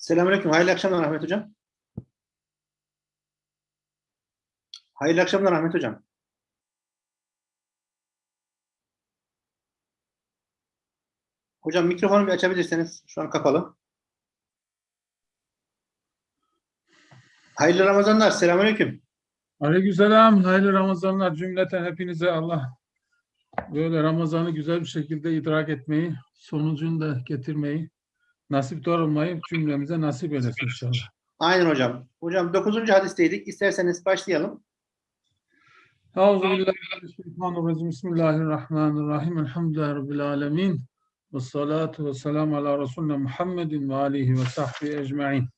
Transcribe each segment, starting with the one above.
Selamünaleyküm. Hayırlı akşamlar Ahmet Hocam. Hayırlı akşamlar Ahmet Hocam. Hocam mikrofonu bir açabilirseniz. Şu an kapalı. Hayırlı Ramazanlar. Selamünaleyküm. Aleykümselam, hayırlı Ramazanlar cümleten hepinize Allah böyle Ramazan'ı güzel bir şekilde idrak etmeyi, sonucunu da getirmeyi, nasip olmayı cümlemize nasip eylesin inşallah. Aynen hocam. Hocam 9. hadisteydik. İsterseniz başlayalım. Euzubillahimineşşeytanirracim. Bismillahirrahmanirrahim. Elhamdülillahi Rabbil alemin. Ve salatu ve selamu ala Resulüne Muhammedin ve alihi ve sahbihi ecma'in.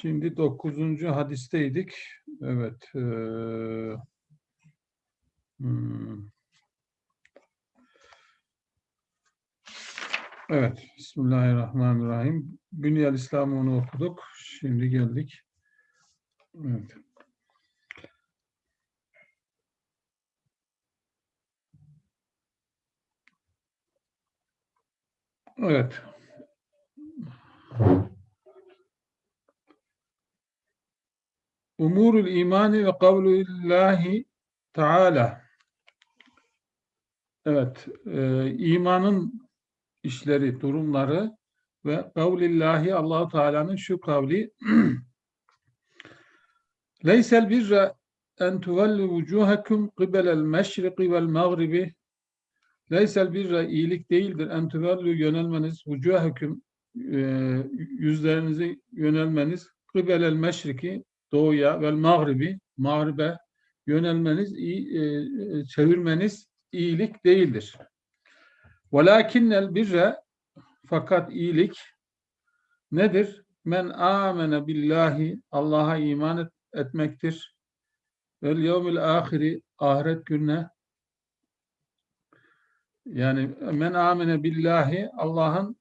Şimdi 9. hadisteydik. Evet. eee, hmm. Evet. Bismillahirrahmanirrahim. Bünyel İslam'ı onu okuduk. Şimdi geldik. Evet. Evet. Umurul imani ve kavlullahi Teala. Evet, e, imanın işleri, durumları ve kavlillahi Allahu Teala'nın şu kavli Leysel birre en tuvellu vucuhakum qibelel meşriki vel mağribi Leysel birre iyilik değildir en tuvellu yönelmeniz vucuhakum e, yüzlerinizi yönelmeniz kibelel meşriki doğuya vel mağribi mağribe yönelmeniz iyi, e, çevirmeniz iyilik değildir. Velakinnel birre fakat iyilik nedir? Men amene billahi Allah'a iman et, etmektir. Vel yevmil ahiri ahiret gününe yani men amene billahi Allah'ın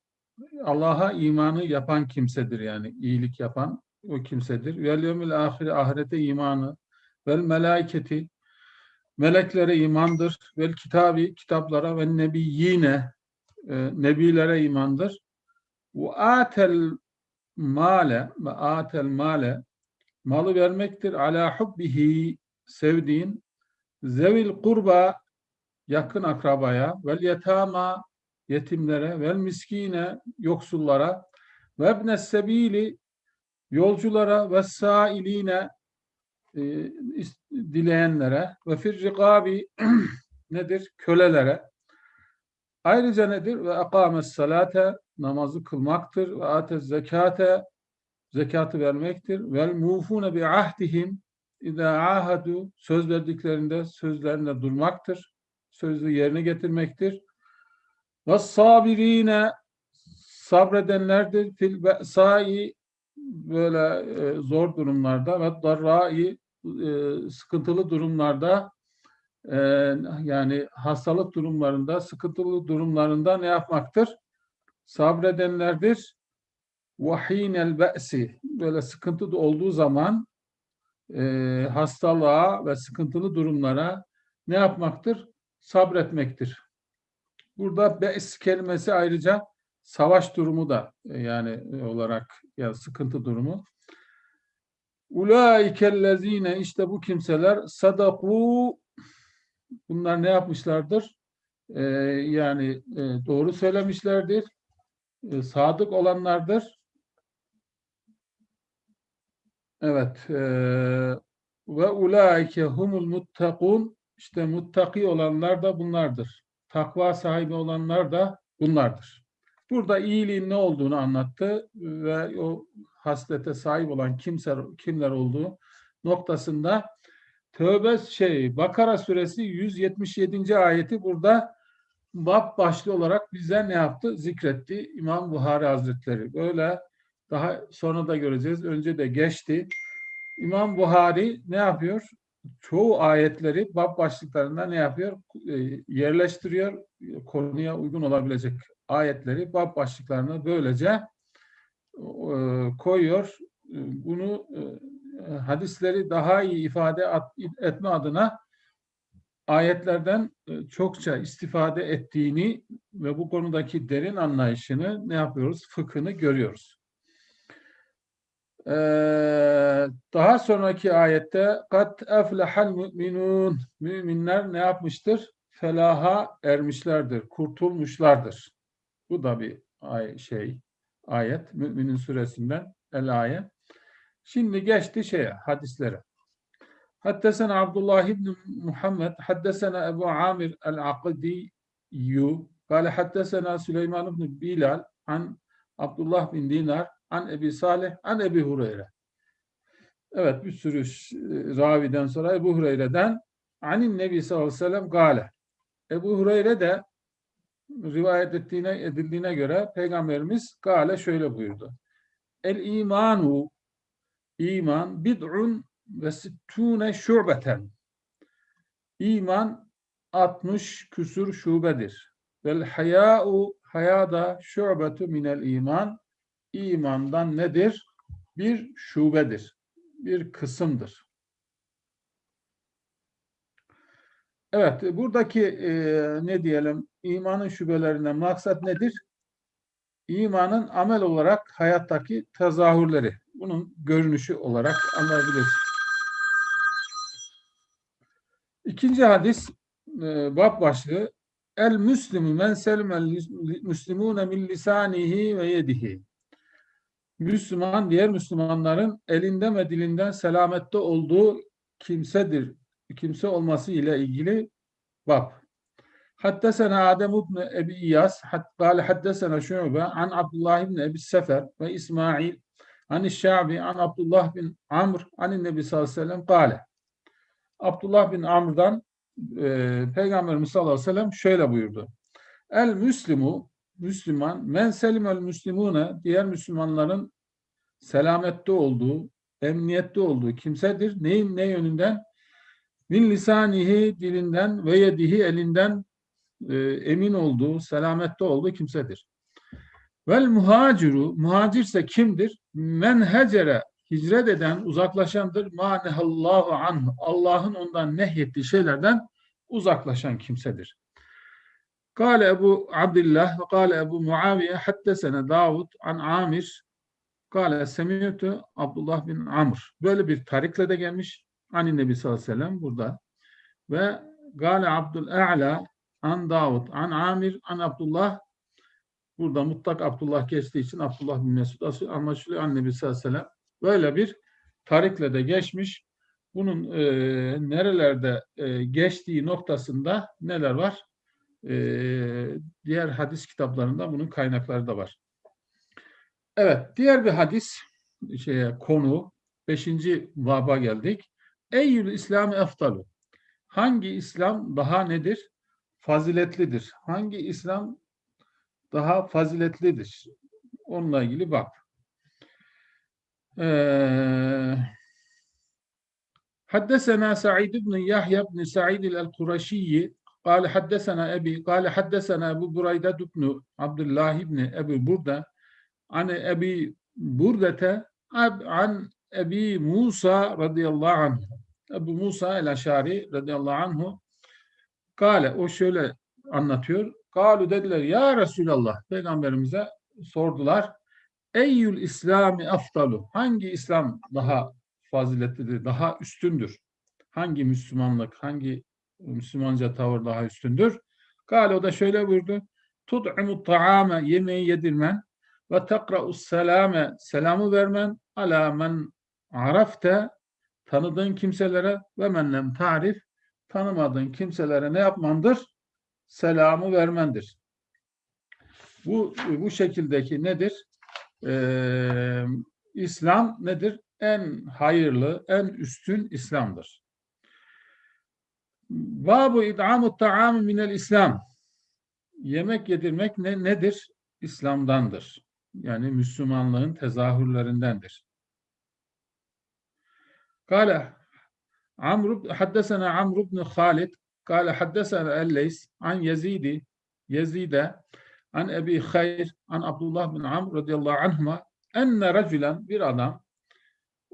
Allah'a imanı yapan kimsedir yani iyilik yapan o kimsedir. Vel yevmil ahire ahirete imanı vel melaiketi meleklere imandır. Vel kitabi kitaplara ve nebiyyine e, nebilere imandır. Ve atel male ve atel male malı vermektir. Ala hubbihi sevdiğin zevil kurba yakın akrabaya vel yetama yetimlere vel miskine yoksullara ve ebne sebili yolculara ve sailine e, dileyenlere ve fir rikabi nedir? Kölelere. Ayrıca nedir? Ve akames salate namazı kılmaktır. Ve atez zekate zekatı vermektir. Vel mufune bi ahdihim İza ahadu söz verdiklerinde sözlerinde durmaktır. Sözü yerine getirmektir. Ve sabirine sabredenlerdir. Fil be'sai böyle e, zor durumlarda ve darrai e, sıkıntılı durumlarda e, yani hastalık durumlarında, sıkıntılı durumlarında ne yapmaktır? Sabredenlerdir. Vahinel be'si böyle sıkıntı olduğu zaman e, hastalığa ve sıkıntılı durumlara ne yapmaktır? Sabretmektir. Burada be's kelimesi ayrıca savaş durumu da e, yani olarak ya sıkıntı durumu. Ulaikellezine işte bu kimseler sadaku bunlar ne yapmışlardır? E, yani e, doğru söylemişlerdir. E, sadık olanlardır. Evet. e, ve ulaike humul muttakun işte muttaki olanlar da bunlardır. Takva sahibi olanlar da bunlardır. Burada iyiliğin ne olduğunu anlattı ve o haslete sahip olan kimser, kimler olduğu noktasında Tövbe şey Bakara suresi 177. ayeti burada bab başlı olarak bize ne yaptı? Zikretti İmam Buhari Hazretleri. Böyle daha sonra da göreceğiz. Önce de geçti. İmam Buhari ne yapıyor? Çoğu ayetleri bab başlıklarında ne yapıyor? E, yerleştiriyor. Konuya uygun olabilecek ayetleri bab başlıklarına böylece e, koyuyor. E, Bunu e, hadisleri daha iyi ifade etme adına ayetlerden çokça istifade ettiğini ve bu konudaki derin anlayışını ne yapıyoruz? Fıkhını görüyoruz. Ee, daha sonraki ayette kat eflehal müminun müminler ne yapmıştır? Felaha ermişlerdir, kurtulmuşlardır. Bu da bir ay şey ayet Müminin suresinden el ayet. Şimdi geçti şeye hadislere. Haddesena Abdullah ibn Muhammed, haddesena Ebu Amir el-Aqdiyu, kâle haddesena Süleyman ibn Bilal, an Abdullah bin Dinar, an Ebi Salih, an Ebi Hureyre. Evet, bir sürü ş- raviden sonra Ebu Hureyre'den anin Nebi sallallahu aleyhi ve sellem gale. Ebu Hureyre de rivayet ettiğine, edildiğine göre Peygamberimiz gale şöyle buyurdu. El imanu iman bid'un ve sittune şubeten. İman 60 küsur şubedir. Vel haya'u hayada şubetu minel iman. İmandan nedir? Bir şubedir. Bir kısımdır. Evet, buradaki e, ne diyelim imanın şubelerinden maksat nedir? İmanın amel olarak hayattaki tezahürleri. Bunun görünüşü olarak anlayabiliriz. İkinci hadis e, bab başlığı El Müslimü men selmel müslimune min lisanihi ve yedihi. Müslüman diğer Müslümanların elinden ve dilinden selamette olduğu kimsedir kimse olması ile ilgili bab. Haddesena Adem ibn Ebi İyas, kâle haddesena Şu'be an Abdullah ibn Ebi Sefer ve İsmail an Şabi an Abdullah bin Amr an Nebi sallallahu aleyhi ve sellem kâle. Abdullah bin Amr'dan e, Peygamberimiz sallallahu aleyhi ve sellem şöyle buyurdu. El Müslimu, Müslüman, men selimel Müslimune, diğer Müslümanların selamette olduğu, emniyette olduğu kimsedir. Neyin ne yönünden? Min lisanihi dilinden ve yedihi elinden e, emin olduğu, selamette olduğu kimsedir. Vel muhaciru, muhacirse kimdir? Men hecere, hicret eden, uzaklaşandır. Ma nehallahu anhu, Allah'ın ondan nehyettiği şeylerden uzaklaşan kimsedir. Kale Ebu Abdullah ve kale Ebu Muaviye haddesene Davud an Amir kale semiyetü Abdullah bin Amr. Böyle bir tarikle de gelmiş. Ani Nebi sallallahu aleyhi ve sellem burada. Ve Gale Abdul A'la an Davud an Amir an Abdullah burada mutlak Abdullah geçtiği için Abdullah bin Mesud anlaşılıyor an Nebi sallallahu aleyhi ve sellem. Böyle bir tarikle de geçmiş. Bunun e, nerelerde e, geçtiği noktasında neler var? E, diğer hadis kitaplarında bunun kaynakları da var. Evet, diğer bir hadis şeye konu 5. baba geldik. Eyyül İslam eftalu. Hangi İslam daha nedir? Faziletlidir. Hangi İslam daha faziletlidir? Onunla ilgili bak. Ee, حدثنا سعيد بن يحيى بن سعيد القرشي قال حدثنا أبي قال حدثنا أبو بريدة بن عبد الله بن أبي بردة عن أبي بردة عن Ebi Musa radıyallahu anh. Ebu Musa el-Aşari radıyallahu anhu kale o şöyle anlatıyor. Kalu dediler ya Resulallah peygamberimize sordular. Eyyül İslami aftalu. Hangi İslam daha faziletlidir, daha üstündür? Hangi Müslümanlık, hangi Müslümanca tavır daha üstündür? Kale o da şöyle buyurdu. Tut'imu ta'ame yemeği yedirmen ve tekra'u selame selamı vermen ala men arafte tanıdığın kimselere ve menlem tarif tanımadığın kimselere ne yapmandır? Selamı vermendir. Bu bu şekildeki nedir? Ee, İslam nedir? En hayırlı, en üstün İslam'dır. Babu id'amu ta'am minel İslam. Yemek yedirmek ne, nedir? İslam'dandır. Yani Müslümanlığın tezahürlerindendir. قال عمرو حدثنا عمرو بن خالد قال حدثنا الليث عن يزيد يزيد عن أبي خير عن عبد الله بن عمرو رضي الله عنهما أن رجلا bir adam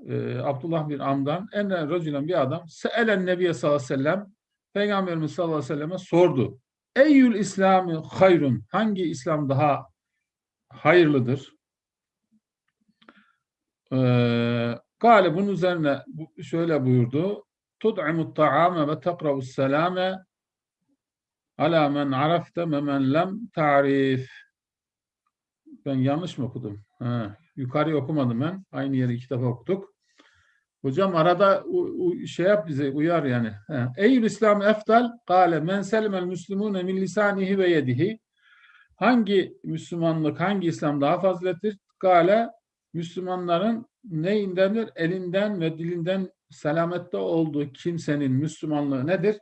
e, Abdullah bin Amr'dan enne racülen bir adam seelen nebiye sallallahu aleyhi ve sellem Peygamberimiz sallallahu aleyhi ve selleme sordu. Eyyül İslami hayrun hangi İslam daha hayırlıdır? Ee, Gale bunun üzerine şöyle buyurdu. Tud'imut ta'ame ve tekra'us selame ala men arafte ve men lem ta'rif. Ben yanlış mı okudum? Ha, yukarı okumadım ben. Aynı yeri iki defa okuduk. Hocam arada u- u- şey yap bize uyar yani. Eyyül İslam eftal kâle men selimel müslümûne min lisanihi ve yedihi. Hangi Müslümanlık, hangi İslam daha fazilettir? Kâle Müslümanların neyindendir? Elinden ve dilinden selamette olduğu kimsenin Müslümanlığı nedir?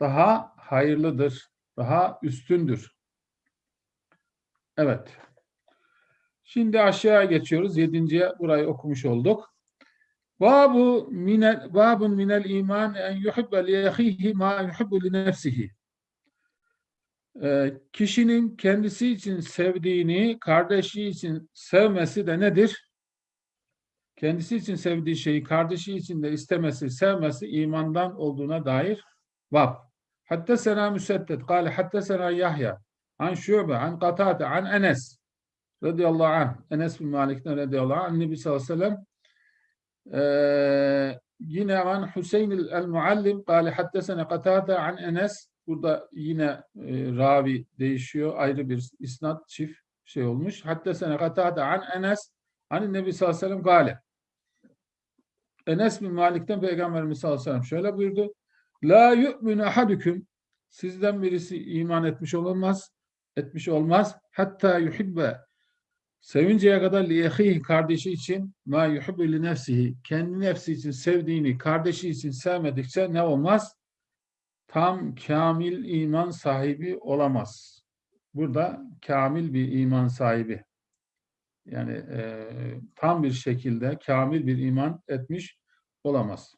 Daha hayırlıdır, daha üstündür. Evet. Şimdi aşağıya geçiyoruz. Yedinciye burayı okumuş olduk. Babu minel babun minel iman en yuhibbe li ahihi ma yuhibbu li nefsihi. Ee, kişinin kendisi için sevdiğini kardeşi için sevmesi de nedir? Kendisi için sevdiği şeyi kardeşi için de istemesi, sevmesi imandan olduğuna dair bab. Hatta sena müseddet. Kale hatta sena Yahya. An Şube, an Katade, an Enes. Radıyallahu anh. Enes bin Malik'ten radıyallahu anh. Nebi sallallahu aleyhi ve yine an Hüseyin el-Muallim kâle haddesene Katade an Enes burada yine e, ravi değişiyor. Ayrı bir isnat çift şey olmuş. Haddesene Katade an Enes an Nebi sallallahu aleyhi ve sellem kâle Enes bin Malik'ten Peygamberimiz sallallahu aleyhi ve sellem şöyle buyurdu. La yu'minu ahadüküm sizden birisi iman etmiş olamaz etmiş olmaz. Hatta yuhibbe Sevinceye kadar liyehihi kardeşi için ma yuhibbu li nefsihi kendi nefsi için sevdiğini kardeşi için sevmedikçe ne olmaz? Tam kamil iman sahibi olamaz. Burada kamil bir iman sahibi. Yani e, tam bir şekilde kamil bir iman etmiş olamaz.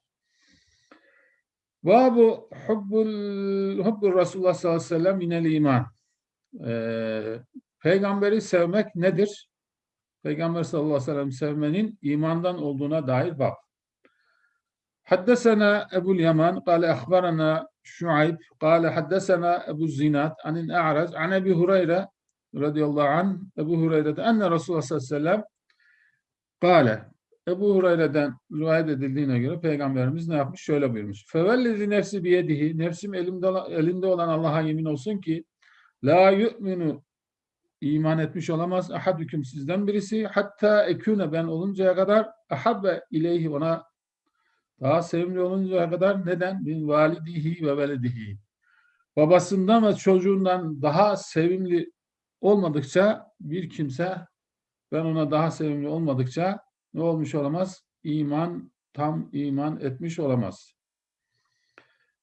Babu hubbul, hubbul Resulullah sallallahu aleyhi ve sellem minel iman. E, peygamberi sevmek nedir? Peygamber sallallahu aleyhi ve sellem sevmenin imandan olduğuna dair bab. Haddesena Ebu'l Yaman kâle ahbarana Şuayb kâle haddesena Ebu Zinat anin A'raz an Ebi Hureyre radıyallahu anh Ebu Hureyre'de enne Resulullah sallallahu aleyhi ve sellem kâle Ebu Hureyre'den rivayet edildiğine göre Peygamberimiz ne yapmış? Şöyle buyurmuş. Fevellezi nefsi biyedihi nefsim elimde, elinde olan Allah'a yemin olsun ki la yu'minu iman etmiş olamaz. Ahadüküm sizden birisi. Hatta ekûne ben oluncaya kadar ahabbe ileyhi ona daha sevimli oluncaya kadar neden? Bin validihi ve veledihi. Babasından ve çocuğundan daha sevimli olmadıkça bir kimse ben ona daha sevimli olmadıkça ne olmuş olamaz? İman, tam iman etmiş olamaz.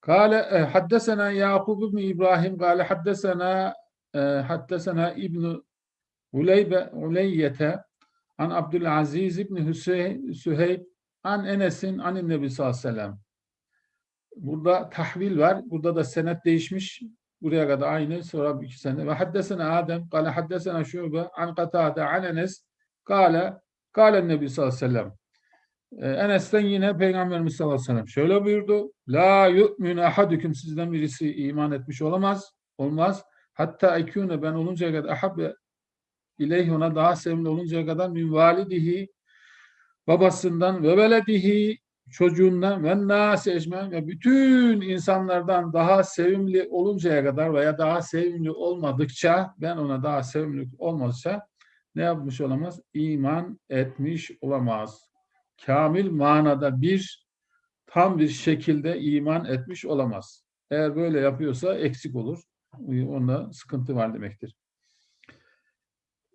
Kale e, haddesena Yakub ibn İbrahim kale haddesena e, haddesena İbn Uleybe Uleyyete an Abdülaziz ibn Hüseyin Süheyb an Enes'in an Nebi sallallahu aleyhi ve sellem. Burada tahvil var. Burada da senet değişmiş. Buraya kadar aynı. Bir iki sene. Ve haddesena Adem. Kale haddesena Şube. An Katade. An Enes. Kale. Kale Nebi sallallahu aleyhi ve sellem. Ee, Enes'ten yine Peygamberimiz sallallahu aleyhi ve sellem şöyle buyurdu. La yu'minu ahadüküm sizden birisi iman etmiş olamaz. Olmaz. Hatta ekûne ben oluncaya kadar ahabbe ileyhi ona daha sevimli oluncaya kadar min validihi babasından ve veledihi çocuğundan ve nâsi ecmen ve bütün insanlardan daha sevimli oluncaya kadar veya daha sevimli olmadıkça ben ona daha sevimli olmazsa ne yapmış olamaz? İman etmiş olamaz. Kamil manada bir tam bir şekilde iman etmiş olamaz. Eğer böyle yapıyorsa eksik olur. Onda sıkıntı var demektir.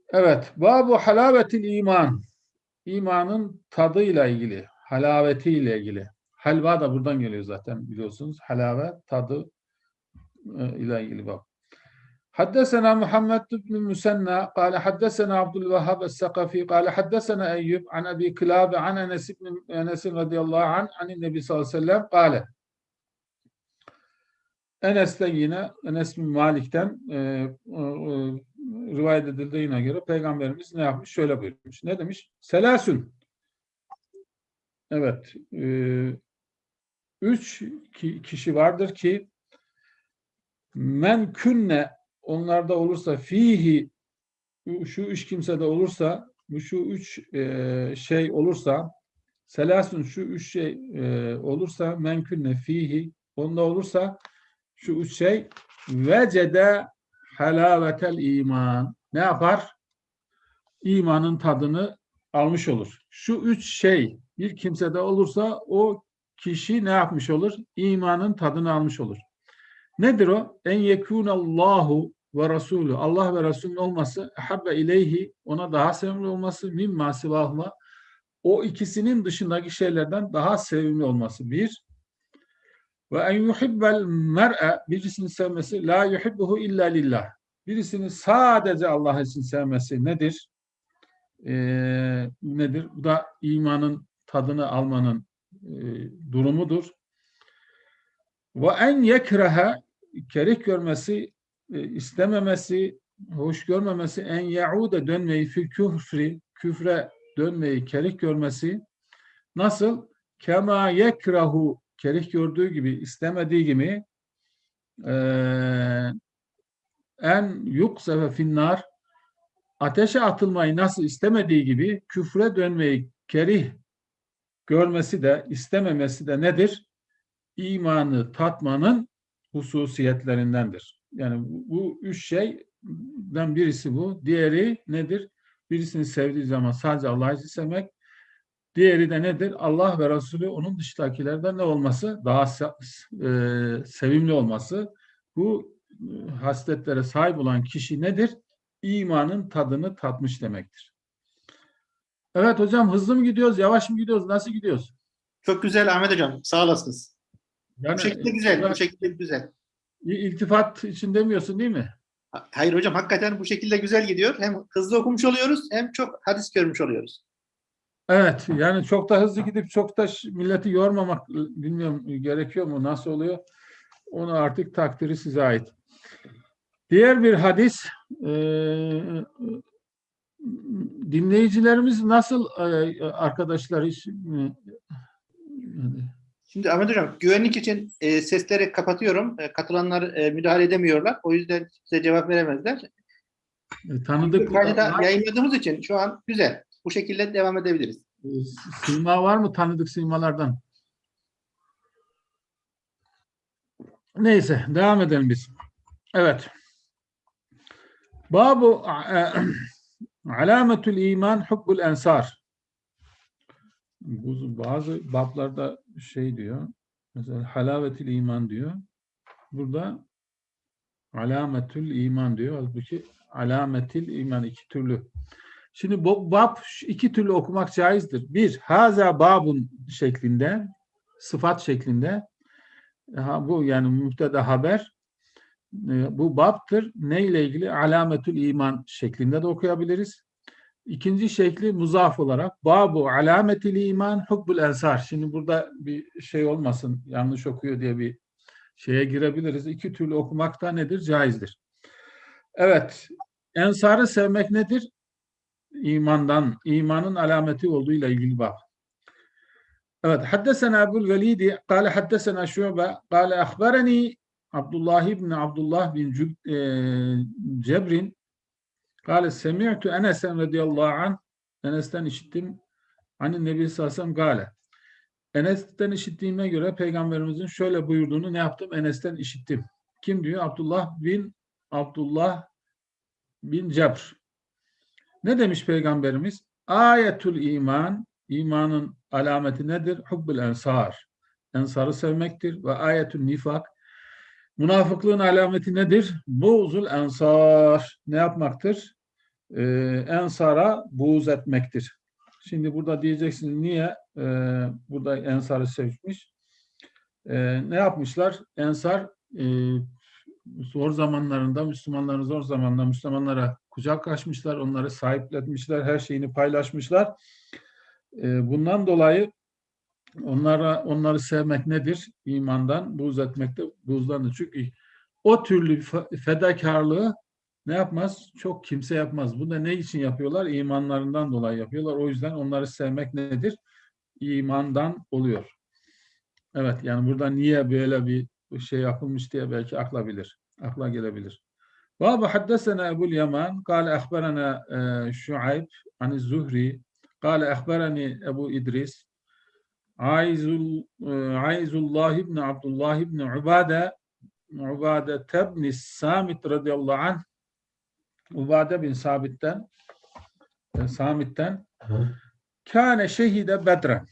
Evet. Babu halavetil iman. İmanın tadıyla ilgili, halavetiyle ilgili. Halva da buradan geliyor zaten biliyorsunuz. Halave, tadı e, ile ilgili bab. حدثنا محمد بن المثنى قال حدثنا عبد الوهاب الثقفي قال حدثنا أيوب عن أبي كلاب عن أنس بن أنس رضي الله عنه عن النبي صلى الله عليه وسلم قال Enes'ten yine Enes bin Malik'ten e, e, rivayet edildiğine göre Peygamberimiz ne yapmış? Şöyle buyurmuş. Ne demiş? Selasün. Evet. E, üç ki, kişi vardır ki men künne onlarda olursa fihi şu üç kimsede olursa şu üç e, şey olursa selasun şu üç şey e, olursa menkünne fihi onda olursa şu üç şey vecede halavetel iman ne yapar? İmanın tadını almış olur. Şu üç şey bir kimsede olursa o kişi ne yapmış olur? İmanın tadını almış olur. Nedir o? En yekunallahu ve Resulü. Allah ve Resulün olması habbe ileyhi ona daha sevimli olması mimma sivahuma o ikisinin dışındaki şeylerden daha sevimli olması. Bir. Ve en yuhibbel mer'e birisini sevmesi la yuhibbuhu illa lillah. Birisini sadece Allah için sevmesi nedir? Ee, nedir? Bu da imanın tadını almanın e, durumudur. Ve en yekrehe kerih görmesi, e, istememesi, hoş görmemesi, en yaude dönmeyi fil küfri, küfre dönmeyi kerih görmesi nasıl? Kema yekrahu kerih gördüğü gibi, istemediği gibi e, en yuksefe finnar ateşe atılmayı nasıl istemediği gibi küfre dönmeyi kerih görmesi de istememesi de nedir? İmanı tatmanın hususiyetlerindendir. Yani bu, üç şeyden birisi bu. Diğeri nedir? Birisini sevdiği zaman sadece Allah'ı sevmek. Diğeri de nedir? Allah ve Resulü onun dışındakilerden ne olması? Daha e, sevimli olması. Bu e, hasletlere sahip olan kişi nedir? İmanın tadını tatmış demektir. Evet hocam hızlı mı gidiyoruz, yavaş mı gidiyoruz, nasıl gidiyoruz? Çok güzel Ahmet Hocam. Sağ olasınız. Yani, Bu şekilde güzel. Bu şekilde güzel. iltifat için demiyorsun değil mi? Hayır hocam hakikaten bu şekilde güzel gidiyor. Hem hızlı okumuş oluyoruz hem çok hadis görmüş oluyoruz. Evet, yani çok da hızlı gidip çok da milleti yormamak bilmiyorum gerekiyor mu, nasıl oluyor? Onu artık takdiri size ait. Diğer bir hadis, eee, dinleyicilerimiz nasıl eee, arkadaşlar hiç eee, Şimdi Ahmet Hocam güvenlik için e, sesleri kapatıyorum. E, katılanlar e, müdahale edemiyorlar. O yüzden size cevap veremezler. tanıdık Kaydı da var- yayınladığımız için şu an güzel. Bu şekilde devam edebiliriz. Ee, Sima var mı tanıdık simalardan? Neyse devam edelim biz. Evet. Babu e, alametül iman hubbul ensar. Bazı bablarda şey diyor. Mesela halavetül iman diyor. Burada alametül iman diyor. Halbuki alametil iman iki türlü. Şimdi bu bab iki türlü okumak caizdir. Bir, haza babun şeklinde, sıfat şeklinde. Ha, bu yani müpteda haber. E, bu babtır. Ne ile ilgili? Alametül iman şeklinde de okuyabiliriz. İkinci şekli muzaf olarak babu alametil iman hubbul ensar. Şimdi burada bir şey olmasın, yanlış okuyor diye bir şeye girebiliriz. İki türlü okumak da nedir? Caizdir. Evet, ensarı sevmek nedir? imandan, imanın alameti olduğuyla ilgili bab. Evet, haddesena Ebul Velidi, kâle haddesena Şu'be, kâle ahbereni Abdullah ibn Abdullah bin e, Cebrin, kâle semi'tu Enes'en radıyallahu anh, Enes'ten işittim, hani Nebi sellem kâle. Enes'ten işittiğime göre Peygamberimizin şöyle buyurduğunu ne yaptım? Enes'ten işittim. Kim diyor? Abdullah bin Abdullah bin Cebr. Ne demiş Peygamberimiz? Ayetül iman, imanın alameti nedir? Hubbul ensar. Ensarı sevmektir. Ve ayetül nifak, münafıklığın alameti nedir? Buğzul ensar. Ne yapmaktır? Ee, ensara buğz etmektir. Şimdi burada diyeceksiniz niye e, burada ensarı sevmiş? E, ne yapmışlar? Ensar e, zor zamanlarında, Müslümanların zor zamanlarında Müslümanlara kucak açmışlar, onları sahiplenmişler, her şeyini paylaşmışlar. Ee, Bundan dolayı Onlara, onları sevmek nedir? İmandan, buğz etmek de buğzdandır. Çünkü o türlü fedakarlığı ne yapmaz? Çok kimse yapmaz. Bunu da ne için yapıyorlar? İmanlarından dolayı yapıyorlar. O yüzden onları sevmek nedir? İmandan oluyor. Evet yani burada niye böyle bir şey yapılmış diye belki akla bilir. Akla gelebilir. Ve haddesena Ebu'l Yaman kâle ehberena e, Şuayb an Zuhri kâle ehbereni Ebu İdris Aizul, e, Aizullah ibn Abdullah ibn Ubade Ubade tebni Samit radıyallahu anh Ubade bin Sabit'ten e, Samit'ten Kâne şehide Bedren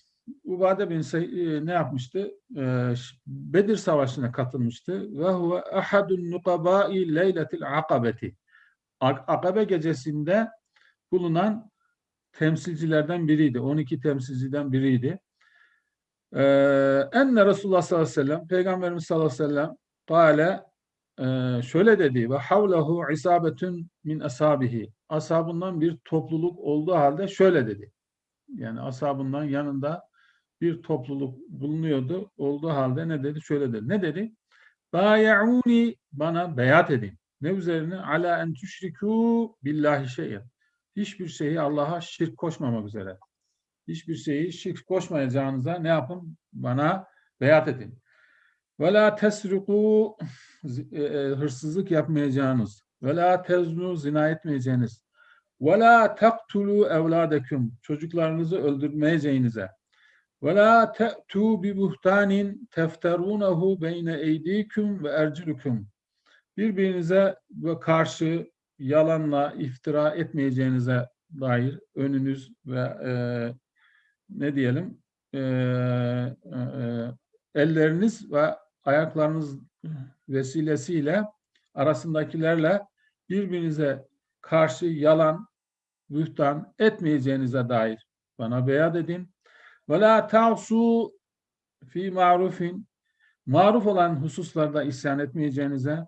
Ubade bin e, ne yapmıştı? Bedir Savaşı'na katılmıştı. Ve huve ahadun nukabâi leyletil akabeti. Akabe gecesinde bulunan temsilcilerden biriydi. 12 temsilciden biriydi. Ee, enne Resulullah sallallahu aleyhi ve sellem, Peygamberimiz sallallahu aleyhi ve sellem kâle e, şöyle dedi ve havlehu isabetun min ashabihi. Ashabından bir topluluk olduğu halde şöyle dedi. Yani ashabından yanında bir topluluk bulunuyordu. Olduğu halde ne dedi? Şöyle dedi. Ne dedi? Bayauni bana beyat edin. Ne üzerine? Ala en tüşrikû billahi şeyen. Hiçbir şeyi Allah'a şirk koşmamak üzere. Hiçbir şeyi şirk koşmayacağınıza ne yapın? Bana beyat edin. Ve la tesriku e, e, hırsızlık yapmayacağınız. Ve la teznu zina etmeyeceğiniz. Ve la taktulu evladeküm çocuklarınızı öldürmeyeceğinize. Ve la te'tu bi buhtanin tefterunehu beyne eydiküm ve ercülüküm. Birbirinize ve karşı yalanla iftira etmeyeceğinize dair önünüz ve e, ne diyelim e, e, e, elleriniz ve ayaklarınız vesilesiyle arasındakilerle birbirinize karşı yalan, bühtan etmeyeceğinize dair bana beyat edin. Ve la ta'su fi ma'rufin maruf olan hususlarda isyan etmeyeceğinize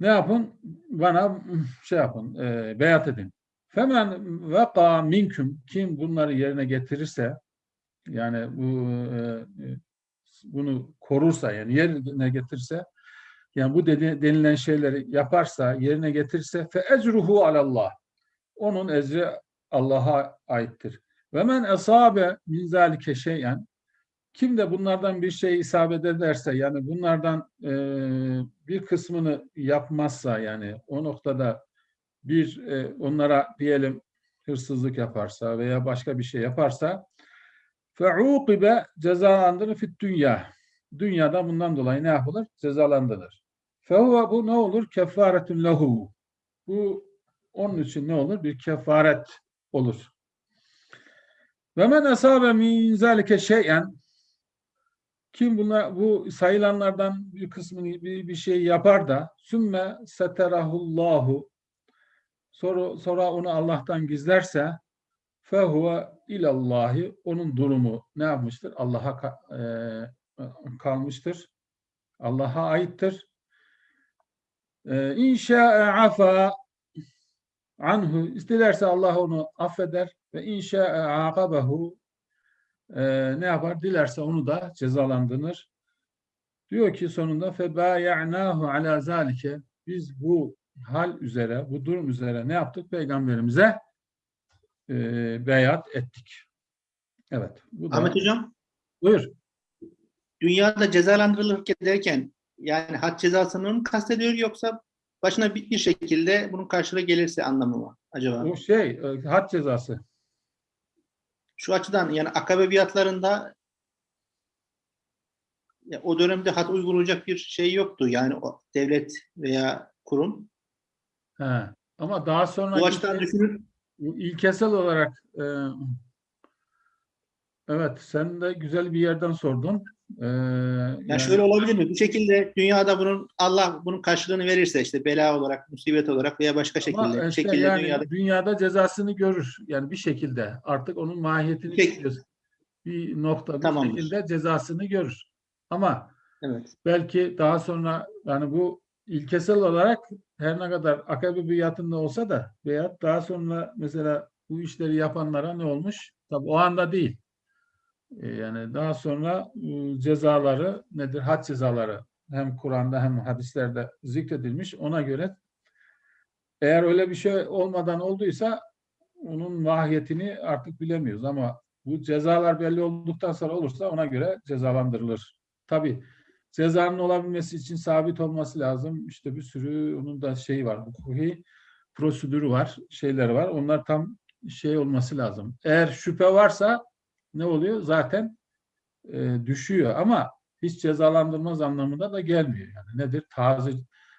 ne yapın? Bana şey yapın, e, beyat edin. Femen veka minküm kim bunları yerine getirirse yani bu e, e, bunu korursa yani yerine getirirse yani bu denilen şeyleri yaparsa yerine getirirse fe ecruhu alallah onun ecri Allah'a aittir. Ve men esabe min zalike şeyen kim de bunlardan bir şey isabet ederse yani bunlardan e, bir kısmını yapmazsa yani o noktada bir e, onlara diyelim hırsızlık yaparsa veya başka bir şey yaparsa feuqibe cezalandırır fit dünya. Dünyada bundan dolayı ne yapılır? Cezalandırılır. Fehuve bu ne olur? Kefaretun lehu. Bu onun için ne olur? Bir kefaret olur. Ve men asabe min zalike şey'en kim buna bu sayılanlardan bir kısmını bir, bir şey yapar da sümme seterahullahu sonra, sonra onu Allah'tan gizlerse fehuve ilallahi onun durumu ne yapmıştır? Allah'a e, kalmıştır. Allah'a aittir. E, İnşa'e afa anhu isterse Allah onu affeder ve inşa'e akabehu e, ne yapar? Dilerse onu da cezalandırır. Diyor ki sonunda febaya'nahu ala zalike biz bu hal üzere, bu durum üzere ne yaptık? Peygamberimize e, beyat ettik. Evet. Bu da, Ahmet Hocam, buyur. dünyada cezalandırılırken derken yani had cezasını mı kastediyor yoksa başına bir, bir şekilde bunun karşılığı gelirse anlamı mı acaba? O şey, e, had cezası. Şu açıdan yani akabe biatlarında ya, o dönemde had uygulayacak bir şey yoktu. Yani o devlet veya kurum. He. Ama daha sonra Bu açıdan düşünün. İlkesel olarak e, evet sen de güzel bir yerden sordun. E, Yani yani- şöyle olabilir mi? Bu şekilde dünyada bunun Allah bunun karşılığını verirse işte bela olarak, musibet olarak veya başka şekilde, işte şekilde yani dünyada dünyada cezasını görür. Yani bir şekilde artık onun mahiyetini Peki. biliyoruz. Bir nokta bir Tamamdır. şekilde cezasını görür. Ama evet. belki daha sonra yani bu ilkesel olarak her ne kadar akabe biatında olsa da veya daha sonra mesela bu işleri yapanlara ne olmuş? Tabi o anda değil. E, Yani daha sonra e, cezaları nedir? Had cezaları hem Kur'an'da hem hadislerde zikredilmiş. Ona göre eğer öyle bir şey olmadan olduysa onun mahiyetini artık bilemiyoruz ama bu cezalar belli olduktan sonra olursa ona göre cezalandırılır. Tabi cezanın olabilmesi için sabit olması lazım. İşte bir sürü onun da şey var. Hukuki prosedürü var, şeyleri var. Onlar tam şey olması lazım. Eğer şüphe varsa ne oluyor? Zaten e, düşüyor ama hiç cezalandırmaz anlamında da gelmiyor. Yani nedir? Taze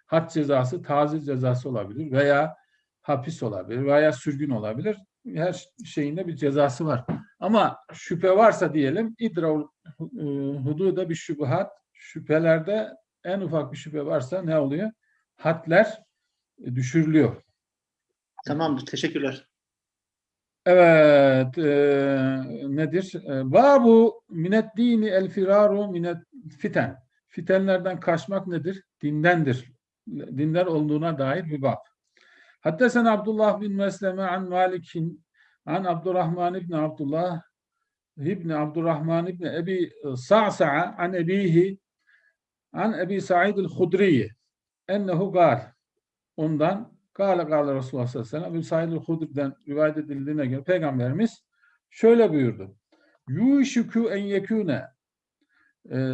had cezası taze cezası olabilir veya hapis olabilir veya sürgün olabilir. Her şeyinde bir cezası var. Ama şüphe varsa diyelim idra hududa bir şüphat şüphelerde en ufak bir şüphe varsa ne oluyor? Hadler e, düşürülüyor. Tamamdır. Teşekkürler. Evet, e, nedir? E, Babu minet dini el firaru minet fiten. Fitenlerden kaçmak nedir? Dindendir. Dinden olduğuna dair bir bab. Hatta sen Abdullah bin Mesleme an Malik'in an Abdurrahman ibn Abdullah ibn Abdurrahman ibn Ebi Sa'sa'a an ebihi an Ebi Sa'id el-Hudriye ennehu gal ondan Kâle kâle Resulullah sallallahu aleyhi ve sellem Ebu Said Hudri'den rivayet edildiğine göre Peygamberimiz şöyle buyurdu. Yuşuku en yekûne e,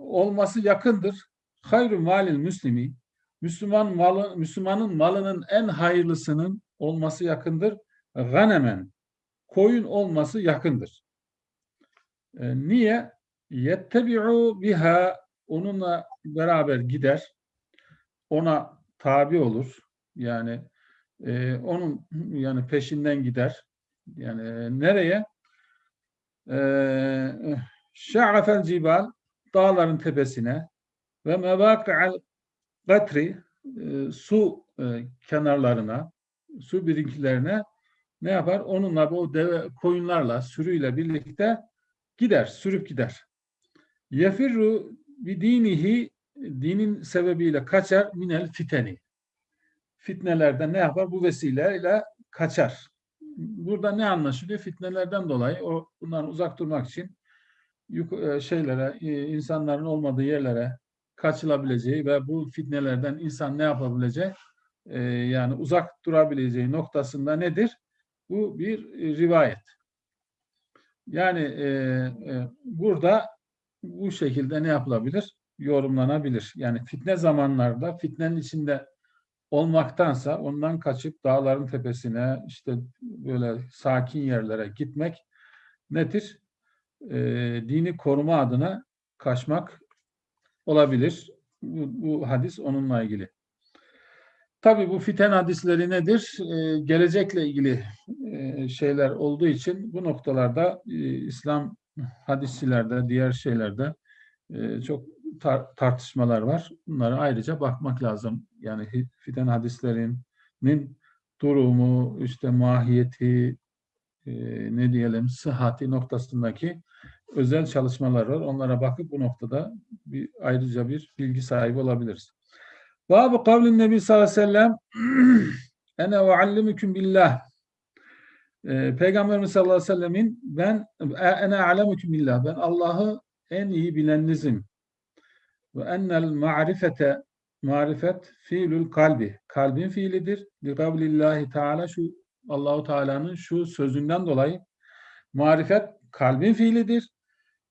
olması yakındır. Hayru malil müslimi Müslüman malı, Müslümanın malının en hayırlısının olması yakındır. Ganemen koyun olması yakındır. E, niye? Yettebi'u biha onunla beraber gider. Ona tabi olur yani e, onun yani peşinden gider. Yani e, nereye? E, Şa'afel cibal dağların tepesine ve mevaki'al gatri e, su e, kenarlarına, su birikintilerine ne yapar? Onunla bu deve koyunlarla, sürüyle birlikte gider, sürüp gider. Yefirru bi dinihi dinin sebebiyle kaçar minel fiteni fitnelerden ne yapar? Bu vesileyle kaçar. Burada ne anlaşılıyor? Fitnelerden dolayı o bundan uzak durmak için e, şeylere, e, insanların olmadığı yerlere kaçılabileceği ve bu fitnelerden insan ne yapabileceği e, yani uzak durabileceği noktasında nedir? Bu bir rivayet. Yani e, e, burada bu şekilde ne yapılabilir? Yorumlanabilir. Yani fitne zamanlarda fitnenin içinde olmaktansa ondan kaçıp dağların tepesine işte böyle sakin yerlere gitmek nedir? E, dini koruma adına kaçmak olabilir. Bu, bu hadis onunla ilgili. Tabi bu fiten hadisleri nedir? E, gelecekle ilgili e, şeyler olduğu için bu noktalarda e, İslam hadisçilerde, diğer şeylerde e, çok tar tartışmalar var. Bunlara ayrıca bakmak lazım. Yani fiten hadislerinin durumu, işte mahiyeti, e, ne diyelim sıhhati noktasındaki özel çalışmalar var. Onlara bakıp bu noktada bir ayrıca bir bilgi sahibi olabiliriz. Babu kavlin Nebi sallallahu aleyhi ve sellem ene ve allimüküm billah e, Peygamberimiz sallallahu aleyhi ve sellemin ben ene alemüküm billah ben Allah'ı en iyi bileninizim ve ennel ma'rifete marifet fiilül kalbi. Kalbin fiilidir. Li kavlillahi teala şu Allahu Teala'nın şu sözünden dolayı marifet kalbin fiilidir.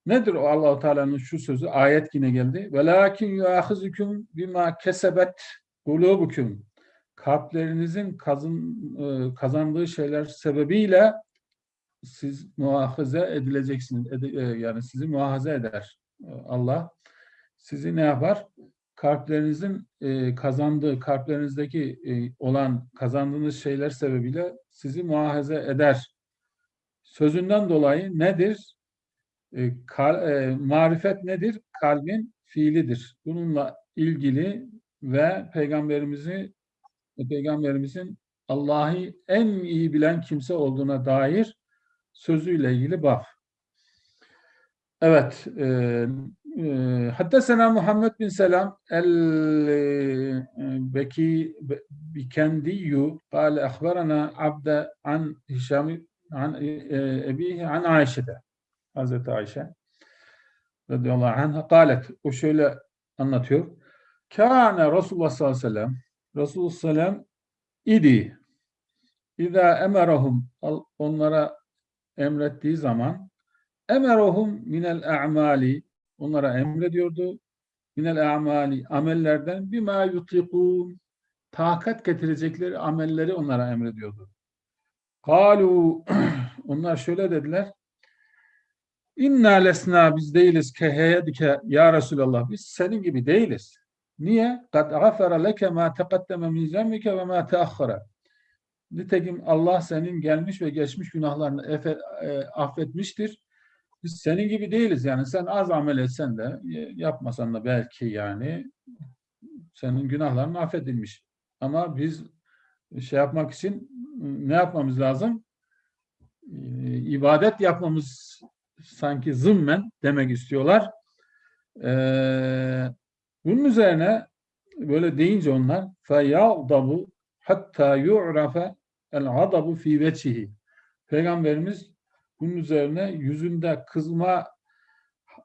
Nedir o Allahu Teala'nın şu sözü? Ayet yine geldi. Velakin yuahizukum bima kesebet kulubukum. Kalplerinizin kazın, e, kazandığı şeyler sebebiyle siz muhafaza edileceksiniz. Ed, e, yani sizi muhafaza eder Allah sizi ne yapar? Kalplerinizin e, kazandığı, kalplerinizdeki e, olan kazandığınız şeyler sebebiyle sizi muhafaza eder. Sözünden dolayı nedir? E, e, marifet nedir? Kalbin fiilidir. Bununla ilgili ve peygamberimizi peygamberimizin Allah'ı en iyi bilen kimse olduğuna dair sözüyle ilgili baf. Evet, e, حدثنا محمد بن سلام البكي بكندي قال أخبرنا عبد عن هشام عن أبيه عن عائشة Hazreti Ayşe radıyallahu anh'a قالت o şöyle anlatıyor. Kâne Resulullah sallallahu aleyhi ve sellem ve sellem idi. İza emerahum onlara emrettiği zaman emerohum minel a'mali onlara emrediyordu. minel a'mali amellerden bima yutikun takat getirecekleri amelleri onlara emrediyordu. Kalu onlar şöyle dediler. İnna lesna biz değiliz keheyedike ya Resulallah biz senin gibi değiliz. Niye? Gafara leke ma teqaddeme min zemmike ve ma teahhara. Nitekim Allah senin gelmiş ve geçmiş günahlarını e, affetmiştir. Biz senin gibi değiliz yani sen az amel etsen de e, yapmasan da belki yani senin günahların affedilmiş. Ama biz şey yapmak için ne yapmamız lazım? Ee, ibadet yapmamız sanki zımmen demek istiyorlar. Ee, bunun üzerine böyle deyince onlar feyadabu hatta yu'rafe el adabu fi vecihi. Peygamberimiz bunun üzerine yüzünde kızma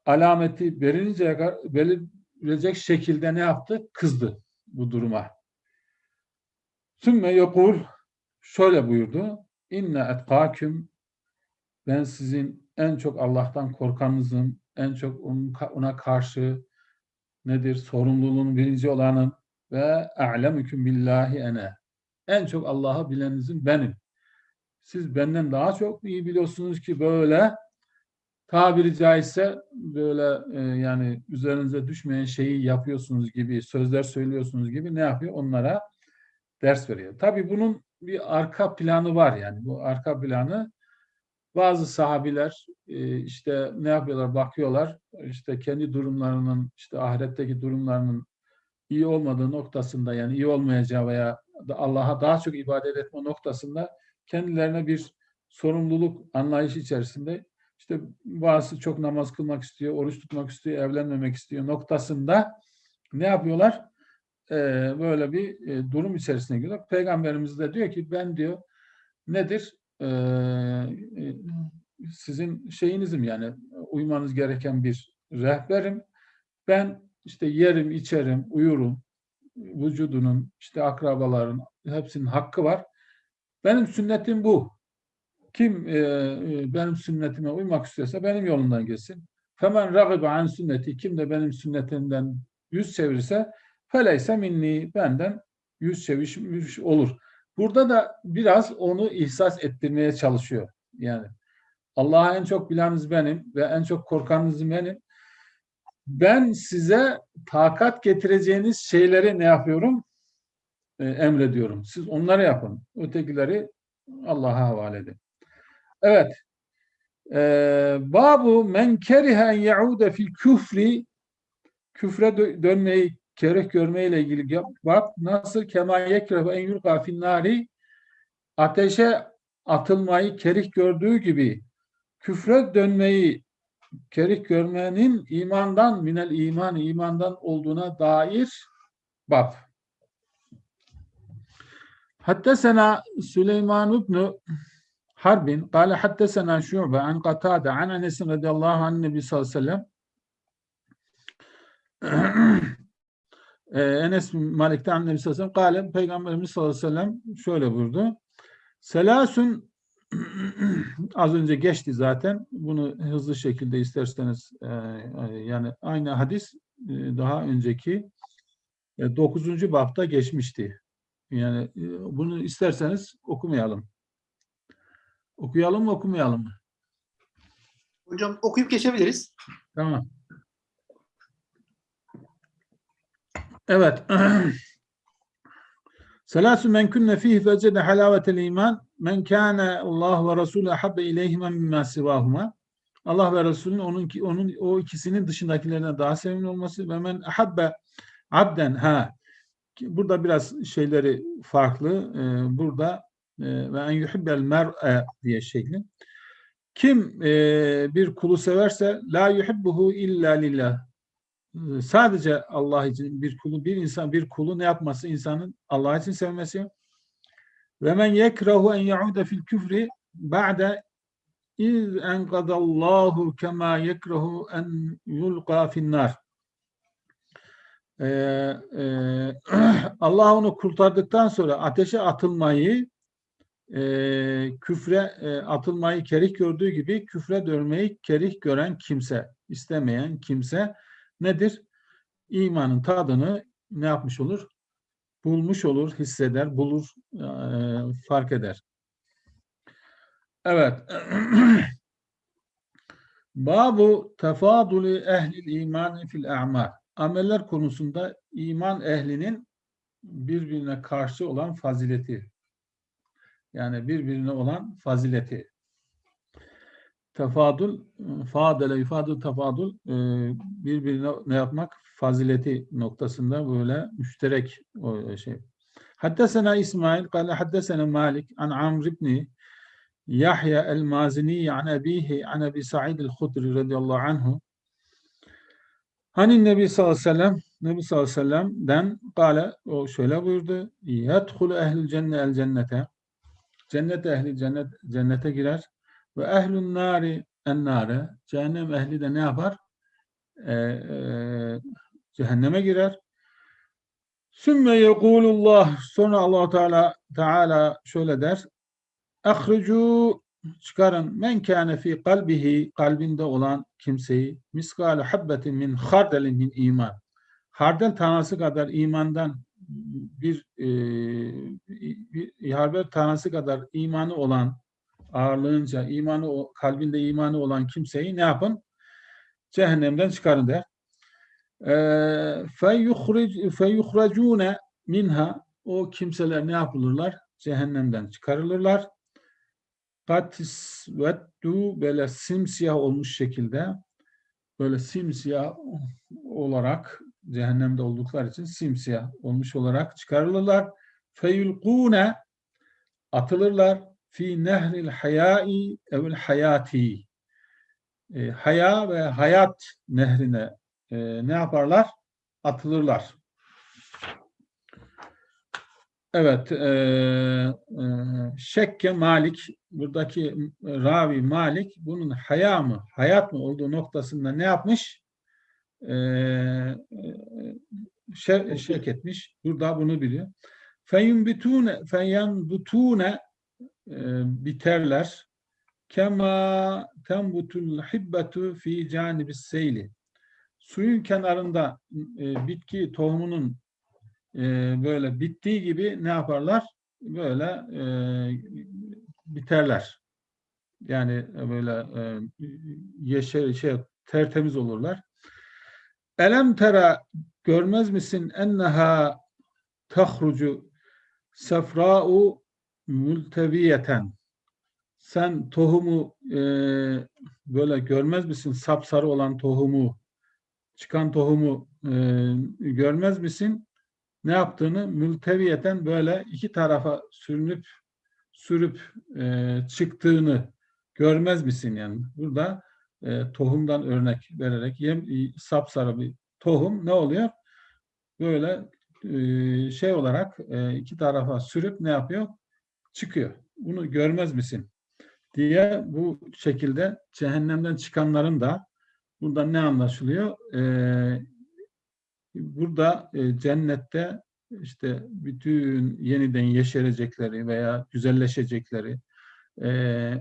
alameti belirinceye kadar belirilecek şekilde ne yaptı? Kızdı bu duruma. Sümme yokul şöyle buyurdu. İnne etkâküm ben sizin en çok Allah'tan korkanınızım, en çok ona karşı nedir? Sorumluluğun birinci olanın ve a'lemüküm billahi ene. En çok Allah'ı bileninizin benim. Siz benden daha çok iyi biliyorsunuz ki böyle tabiri caizse böyle e, yani üzerinize düşmeyen şeyi yapıyorsunuz gibi, sözler söylüyorsunuz gibi ne yapıyor? Onlara ders veriyor. Tabii bunun bir arka planı var yani. Bu arka planı bazı sahabiler e, işte ne yapıyorlar bakıyorlar işte kendi durumlarının işte ahiretteki durumlarının iyi olmadığı noktasında yani iyi olmayacağı veya Allah'a daha çok ibadet etme noktasında kendilerine bir sorumluluk anlayışı içerisinde işte bazısı çok namaz kılmak istiyor, oruç tutmak istiyor, evlenmemek istiyor noktasında ne yapıyorlar? Ee, böyle bir e, durum içerisine giriyor. Peygamberimiz de diyor ki ben diyor nedir? E, sizin şeyinizim yani uymanız gereken bir rehberim. Ben işte yerim, içerim, uyurum. Vücudunun, işte akrabaların hepsinin hakkı var. Benim sünnetim bu. Kim e, benim sünnetime uymak istiyorsa benim yolundan geçsin. Femen ragibe an sünneti kim de benim sünnetimden yüz çevirirse feleyse minni benden yüz çevirmiş olur. Burada da biraz onu ihsas ettirmeye çalışıyor. Yani Allah'a en çok bileniniz benim ve en çok korkanınız benim. Ben size takat getireceğiniz şeyleri ne yapıyorum? E, emrediyorum. Siz onları yapın. Ötekileri Allah'a havale edin. Evet. Ee, babu men kerihen yaude fil küfri küfre dönmeyi kereh görmeyle ilgili bak nasıl kema yekrehu en yulqa finnari ateşe atılmayı kerih gördüğü gibi küfre dönmeyi kerih görmenin imandan minel iman imandan olduğuna dair bab. Hatta sana Süleyman ibn Harbin قال حدثنا شعبة عن قتادة عن أنس رضي الله عن النبي صلى الله عليه وسلم Enes Malik'ten Nebi Sallallahu Aleyhi ve Sellem Peygamberimiz sallallahu aleyhi ve sellem şöyle buyurdu. Selasun az önce geçti zaten. Bunu hızlı şekilde isterseniz e, yani aynı hadis e, daha önceki e, 9. bapta geçmişti. Yani e, bunu isterseniz okumayalım. Okuyalım mı okumayalım mı? Hocam okuyup geçebiliriz. Tamam. Evet. Selasu men kunne fihi fecede halavetel iman men kâne Allah ve Resulü habbe ileyhime mimma sivahuma Allah ve Resulün onun onun o ikisinin dışındakilerine daha sevimli olması ve men habbe abden ha burada biraz şeyleri farklı. Ee, burada e, ve en yuhibbel mer'e diye şekli. Kim e, bir kulu severse la yuhibbuhu illa lillah sadece Allah için bir kulu bir insan bir kulu ne yapması? İnsanın Allah için sevmesi. Ve men yekrahu en yaude fil küfri ba'de iz enkadallahu kema yekrahu en yulqa finnar ee, e, Allah onu kurtardıktan sonra ateşe atılmayı e, küfre e, atılmayı kerih gördüğü gibi küfre dönmeyi kerih gören kimse, istemeyen kimse nedir? imanın tadını ne yapmış olur? Bulmuş olur, hisseder, bulur, eee, fark eder. Evet. Babu tefaduli ehlil iman fil a'mal. Ameller konusunda iman ehlinin birbirine karşı olan fazileti. Yani birbirine olan fazileti. Tefadul, fadele ifadül tefadul e, birbirine ne yapmak? Fazileti noktasında böyle müşterek o şey. Haddesena İsmail, kale haddesena Malik, an Amr ibni Yahya el-Mazini an abihi an Abi Sa'id el-Hudri radıyallahu anhu Hani Nebi sallallahu aleyhi ve sellem Nebi sallallahu aleyhi ve sellem'den kale o şöyle buyurdu. Yedhulu ehlül cenne el cennete Cennet ehli cennet cennete girer ve ehlün nari en nare cehennem ehli de ne yapar? Ee, e, cehenneme girer. Sümme yekulullah sonra allah Teala Teala şöyle der. Ahricu çıkarın men kâne fi kalbihi kalbinde olan kimseyi miskale habbetin min hardelin min iman. Hardel tanesi kadar imandan bir, e, bir hardel tanesi kadar imanı olan ağırlığınca imanı kalbinde imanı olan kimseyi ne yapın? Cehennemden çıkarın der. Feyuhric- feyuhracune minha o kimseler ne yapılırlar? Cehennemden çıkarılırlar. Katisveddu böyle simsiyah olmuş şekilde böyle simsiyah olarak cehennemde oldukları için simsiyah olmuş olarak çıkarılırlar. Feyulkune atılırlar fi nehril hayai evil hayati E, haya ve hayat nehrine e, ne yaparlar? Atılırlar. Evet, e, e, Şekke Malik, buradaki ravi Malik, bunun haya mı, hayat mı olduğu noktasında ne yapmış? E, e, şe- şek etmiş. Burada bunu biliyor. Feyunbitune, feyenbutune e, biterler. Kema tembutul hibbetu fi canibis seyli. Suyun kenarında e, bitki tohumunun e, böyle bittiği gibi ne yaparlar? Böyle e, biterler. Yani böyle e, yeşil şey tertemiz olurlar. Elem tera görmez misin enneha tahrucu sefra'u multeviyeten sen tohumu e, böyle görmez misin? Sapsarı olan tohumu, çıkan tohumu e, görmez misin? Ne yaptığını mülteviyeten böyle iki tarafa sürünüp sürüp e, çıktığını görmez misin yani? Burada e, tohumdan örnek vererek yem, sapsarı bir tohum ne oluyor? Böyle e, şey olarak e, iki tarafa sürüp ne yapıyor? Çıkıyor. Bunu görmez misin? diye bu şekilde cehennemden çıkanların da buradan ne anlaşılıyor? Ee, burada e, cennette işte bütün yeniden yeşerecekleri veya güzelleşecekleri, e,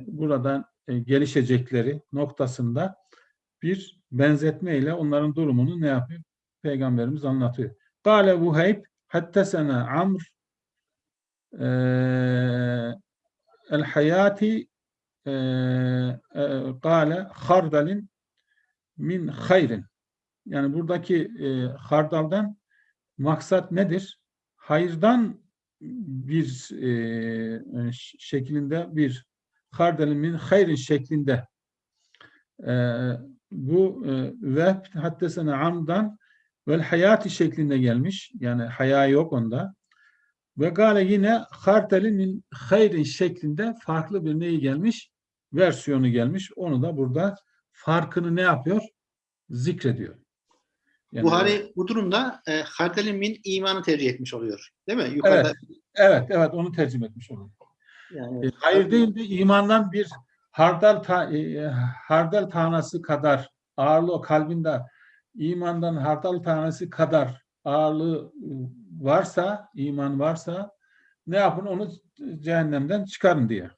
buradan e, gelişecekleri noktasında bir benzetme ile onların durumunu ne yapıyor? Peygamberimiz anlatıyor. Kale Vuheyb hattesena Amr hayati kâle hardalin min hayrin. Yani buradaki e, hardaldan maksat nedir? Hayırdan bir e, şeklinde bir hardalin min hayrin şeklinde e, bu e, ve hatta sana amdan vel hayati şeklinde gelmiş. Yani haya yok onda. Ve gale yine hartelin min hayrin şeklinde farklı bir neyi gelmiş? Versiyonu gelmiş. Onu da burada farkını ne yapıyor? Zikrediyor. Yani- Buhari bu durumda e, hardelin min imanı tercih etmiş oluyor. Değil mi? Yukarıda Evet, evet, evet onu tercüme etmiş oluyor. yani E, Hayır değil de imandan bir hardal ta, e, hardal tanesi kadar ağırlığı kalbinde imandan hardal tanesi kadar ağırlığı e, varsa, iman varsa ne yapın? Onu cehennemden çıkarın diye.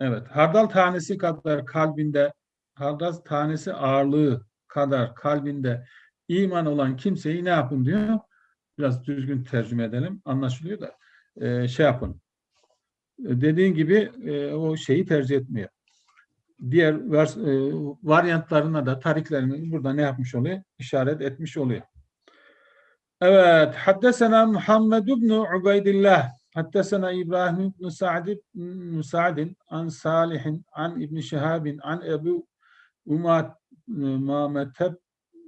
Evet, hardal tanesi kadar kalbinde, hardal tanesi ağırlığı kadar kalbinde iman olan kimseyi ne yapın diyor. Biraz düzgün tercüme edelim. Anlaşılıyor da e, şey yapın. Dediğin gibi e, o şeyi tercih etmiyor. Diğer vers, e, varyantlarına da tariklerini burada ne yapmış oluyor? İşaret etmiş oluyor. Evet. Haddesena Muhammed ibn Ubeydillah. Haddesena İbrahim ibn Sa'd ibn an Salihin an İbn Şihabin an Ebu Umamete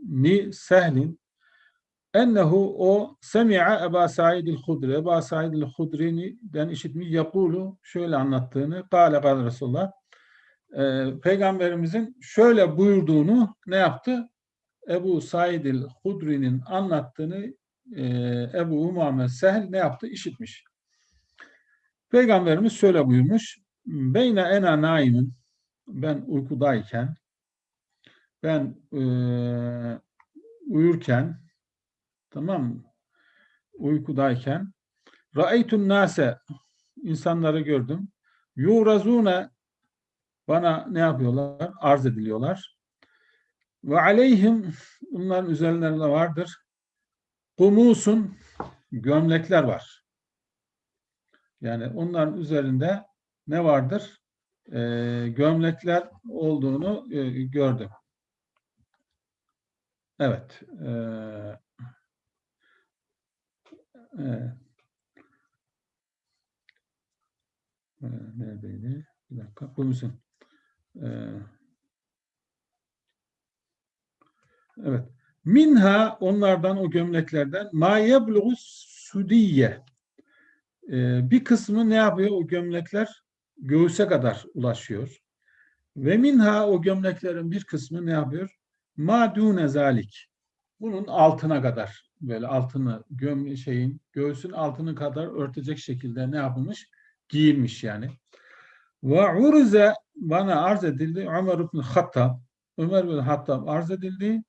ni Sehlin ennehu o semi'a Eba Said el-Hudri. Eba Said el-Hudri'den işitmiş yakulu şöyle anlattığını kâle kâle Resulullah e, Peygamberimizin şöyle buyurduğunu ne yaptı? Ebu Said el-Hudri'nin anlattığını e, Ebu Umame Sehl ne yaptı? İşitmiş. Peygamberimiz şöyle buyurmuş. Beyne ena naimin ben uykudayken ben e, uyurken tamam mı? Uykudayken ra'eytun nase insanları gördüm. Yurazune bana ne yapıyorlar? Arz ediliyorlar. Ve aleyhim bunların üzerlerinde vardır. Kumusun gömlekler var. Yani onların üzerinde ne vardır? Ee, gömlekler olduğunu e, gördüm. Evet. Ee, evet. Ee, neredeydi? Bir dakika. Bu musun? Ee, evet. Minha onlardan o gömleklerden ma yebluğu sudiye. Ee, bir kısmı ne yapıyor o gömlekler? Göğüse kadar ulaşıyor. Ve minha o gömleklerin bir kısmı ne yapıyor? Ma dune. Bunun altına kadar böyle altını göm şeyin göğsün altını kadar örtecek şekilde ne yapılmış? Giyilmiş yani. Ve urze bana arz edildi Ömer ibn Hattab. Ömer bin Hattab arz edildi.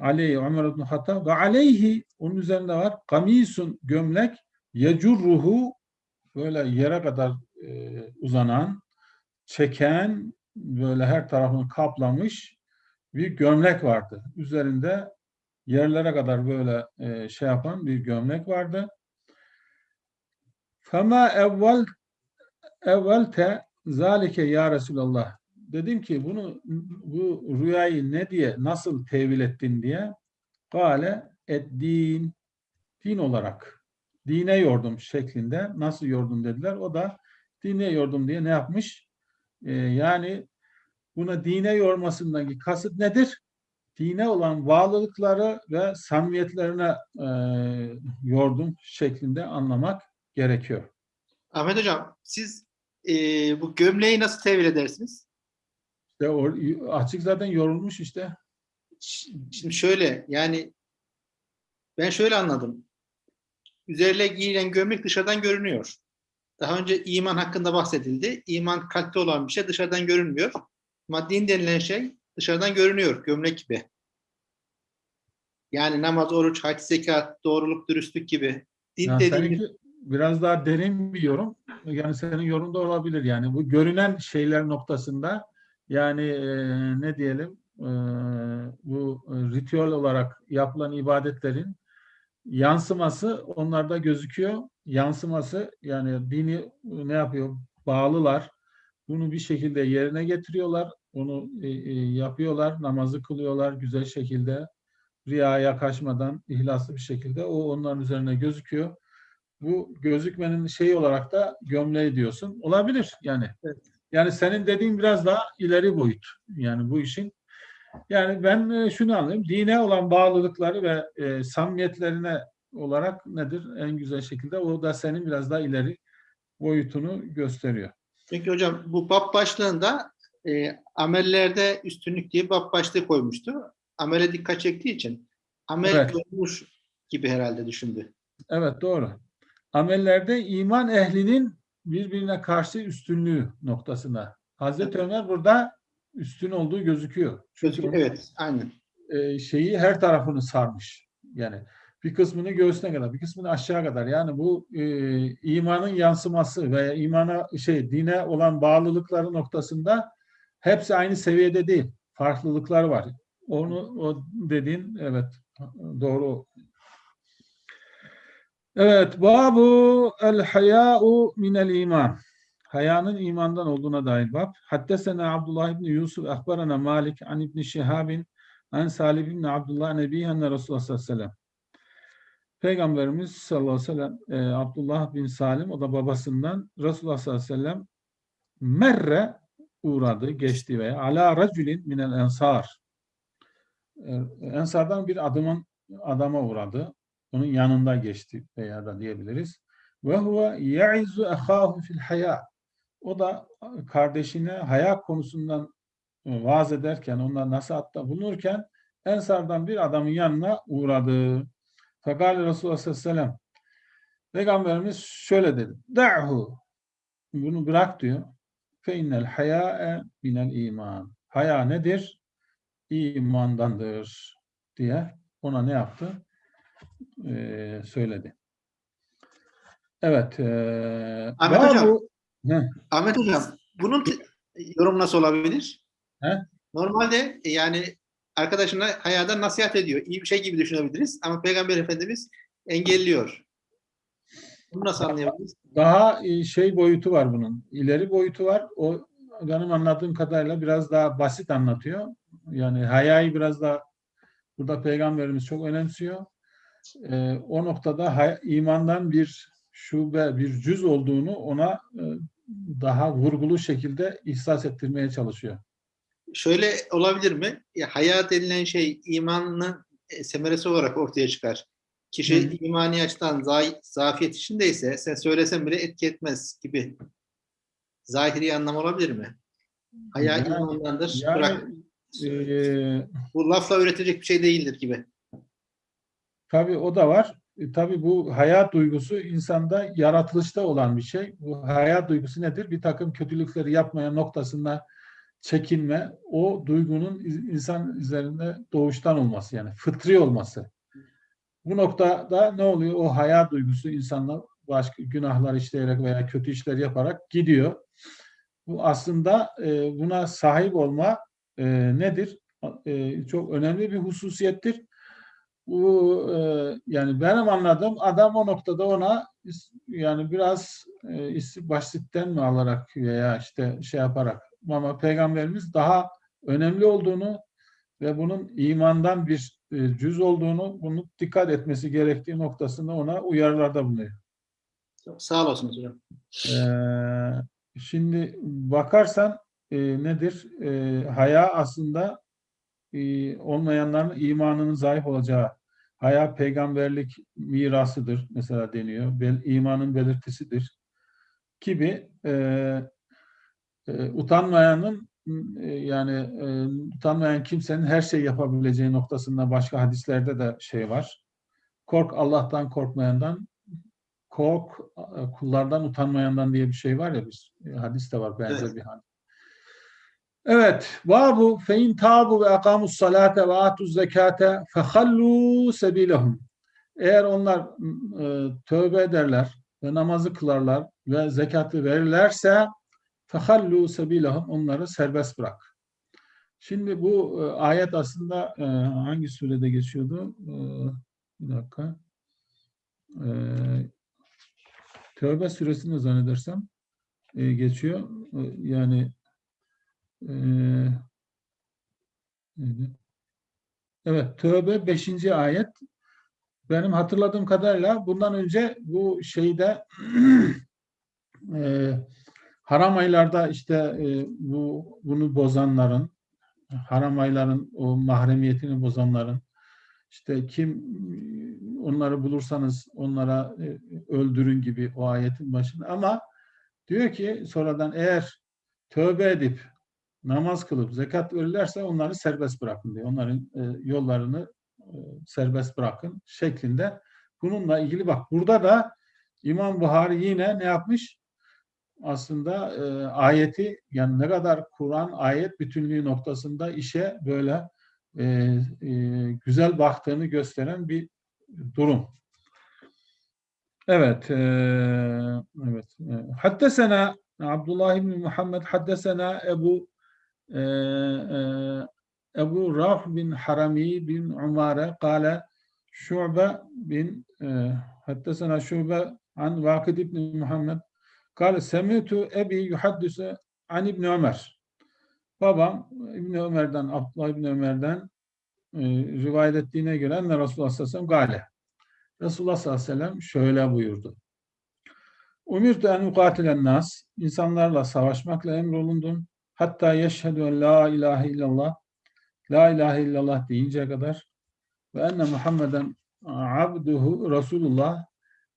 Aleyhi Ömer ibn Hattab ve aleyhi onun üzerinde var kamisun gömlek yecurruhu böyle yere kadar e, uzanan çeken böyle her tarafını kaplamış bir gömlek vardı. Üzerinde yerlere kadar böyle e, şey yapan bir gömlek vardı. Fema evvel evvelte zalike ya Resulallah. Dedim ki bunu bu rüyayı ne diye nasıl tevil ettin diye. Gale et din din olarak dine yordum şeklinde nasıl yordum dediler. O da dine yordum diye ne yapmış? Ee, yani buna dine yormasındaki kasıt nedir? Dine olan bağlılıkları ve samimiyetlerine e, yordum şeklinde anlamak gerekiyor. Ahmet Hocam siz e, bu gömleği nasıl tevil edersiniz? İşte o, açık zaten yorulmuş işte. Şimdi şöyle yani ben şöyle anladım. Üzerine giyilen gömlek dışarıdan görünüyor. Daha önce iman hakkında bahsedildi. İman kalpte olan bir şey dışarıdan görünmüyor. Ama din denilen şey dışarıdan görünüyor gömlek gibi. Yani namaz, oruç, hac, zekat, doğruluk, dürüstlük gibi. Din Yani dediğimiz seninki biraz daha derin bir yorum. Yani senin yorum da olabilir. Yani bu görünen şeyler noktasında yani e, ne diyelim e, bu e, ritüel olarak yapılan ibadetlerin yansıması onlarda gözüküyor. Yansıması yani dini ne yapıyor? Bağlılar. Bunu bir şekilde yerine getiriyorlar. Onu e, e, yapıyorlar. Namazı kılıyorlar güzel şekilde. Riyaya kaçmadan ihlaslı bir şekilde. O onların üzerine gözüküyor. Bu gözükmenin şeyi olarak da gömleği diyorsun. Olabilir yani. Evet. Yani senin dediğin biraz daha ileri boyut. Yani bu işin. Yani ben e, şunu anlıyorum. Dine olan bağlılıkları ve e, samimiyetlerine olarak nedir? En güzel şekilde o da senin biraz daha ileri boyutunu gösteriyor. Çünkü hocam bu bab başlığında e, amellerde üstünlük diye bab başlığı koymuştu. Amele dikkat çektiği için amel Evet. görmüş gibi herhalde düşündü. Evet doğru. Amellerde iman ehlinin birbirine karşı üstünlüğü noktasına. Hazreti Ömer burada üstün olduğu gözüküyor. Çünkü Evet, aynen. e, şeyi her tarafını sarmış. Yani bir kısmını göğsüne kadar, bir kısmını aşağı kadar. Yani bu e, imanın yansıması veya imana şey dine olan bağlılıkları noktasında hepsi aynı seviyede değil. Farklılıklar var. Onu o dediğin evet doğru. Evet, babu el haya'u minel iman. Hayanın imandan olduğuna dair bab. Haddesena Abdullah ibn Yusuf ahbarana Malik an ibn Şihabin an Salih ibn Abdullah nebiyyenne Resulullah sallallahu aleyhi ve sellem. Peygamberimiz sallallahu aleyhi ve sellem e, Abdullah bin Salim o da babasından Resulullah sallallahu aleyhi ve sellem merre uğradı, geçti veya ala racülin minel ensar. E, Ensardan bir adamın adama uğradı. Onun yanında geçti veya da diyebiliriz. Ve huve ya'izu ehahu fil haya. O da kardeşine haya konusundan e, vaaz ederken, ondan nasihatta bulunurken Ensardan bir adamın yanına uğradı. Fekale Resulullah sallallahu aleyhi ve sellem Peygamberimiz şöyle dedi. Da'hu. Bunu bırak diyor. Fe innel haya'e minel iman. Haya nedir? İmandandır diye ona ne yaptı? Ee, söyledi. Evet. E, Ahmet Hocam. Heh, Ahmet Hocam, bunun yorum nasıl olabilir? He? Normalde e, yani arkadaşına hayata nasihat ediyor. İyi bir şey gibi düşünebiliriz ama Peygamber Efendimiz engelliyor. Bunu nasıl anlayabiliriz? daha e, şey boyutu var bunun. İleri boyutu var. O benim anladığım kadarıyla biraz daha basit anlatıyor. Yani hayayı biraz daha burada peygamberimiz çok önemsiyor. Ee, o noktada hay- imandan bir şube, bir cüz olduğunu ona e, daha vurgulu şekilde ihsas ettirmeye çalışıyor. Şöyle olabilir mi? Ya, haya denilen şey imanın e, semeresi olarak ortaya çıkar. Kişi Hı. imani açıdan za- zafiyet içindeyse sen söylesen bile etki etmez gibi. Zahiri anlam olabilir mi? Haya Yani- imandandır. Yani Bırak. e, Bu lafla öğretilecek bir şey değildir gibi. Tabii o da var. E, tabii bu hayat duygusu insanda yaratılışta olan bir şey. Bu hayat duygusu nedir? Bir takım kötülükleri yapmaya noktasında çekinme, o duygunun insan üzerinde doğuştan olması yani fıtri olması. Bu noktada ne oluyor? O hayat duygusu insanla başka günahlar işleyerek veya kötü işler yaparak gidiyor. Bu aslında e, buna sahip olma e, nedir? E, çok önemli bir hususiyettir bu e, yani benim anladığım adam o noktada ona yani biraz e, basitten mi alarak veya işte şey yaparak ama peygamberimiz daha önemli olduğunu ve bunun imandan bir e, cüz olduğunu bunu dikkat etmesi gerektiği noktasında ona uyarılarda bulunuyor. Çok Sağ olasınız hocam. Ee, şimdi bakarsan e, nedir? E, haya aslında e, olmayanların imanının zayıf olacağı haya peygamberlik mirasıdır mesela deniyor. Bel, imanın belirtisidir gibi e, e, utanmayanın e, yani e, utanmayan kimsenin her şey yapabileceği noktasında başka hadislerde de şey var. Kork Allah'tan korkmayandan kork e, kullardan utanmayandan diye bir şey var ya biz hadis de var benzer Evet. bir hadis. Evet. Babu fein tabu ve akamus salate ve atuz zekate fehallu sebilehum. Eğer onlar e, tövbe ederler ve namazı kılarlar ve zekatı verirlerse fehallu sebilehum onları serbest bırak. Şimdi bu e, ayet aslında e, hangi surede geçiyordu? E, bir dakika. E, Tövbe suresinde zannedersem e, geçiyor. E, yani? Evet Tövbe 5. ayet benim hatırladığım kadarıyla bundan önce bu şeyde e, haram aylarda işte e, bu bunu bozanların haram ayların o mahremiyetini bozanların işte kim onları bulursanız onlara e, öldürün gibi o ayetin başında ama diyor ki sonradan eğer tövbe edip namaz kılıp zekat verirlerse onları serbest bırakın diyor. Onların e, yollarını e, serbest bırakın şeklinde. Bununla ilgili bak burada da İmam Buhari yine ne yapmış? Aslında e, ayeti yani ne kadar Kur'an ayet bütünlüğü noktasında işe böyle e, e, güzel baktığını gösteren bir durum. Evet. E, evet. E, Haddesena Abdullah ibn Muhammed haddesena Ebu e, e, Ebu Raf bin Harami bin Umare kâle Şu'be bin e, haddesena Şu'be an Vakid ibn Muhammed kâle semitu ebi yuhaddise an İbn Ömer babam İbn Ömer'den Abdullah İbn Ömer'den e, rivayet ettiğine göre enne Resulullah sallallahu aleyhi ve sellem gale Resulullah sallallahu aleyhi ve sellem şöyle buyurdu. Umirtu en ukatilen nas. insanlarla savaşmakla emrolundum. Hatta yeşhedü en la ilahe illallah. La ilahe illallah deyinceye kadar. Ve enne Muhammeden abduhu Resulullah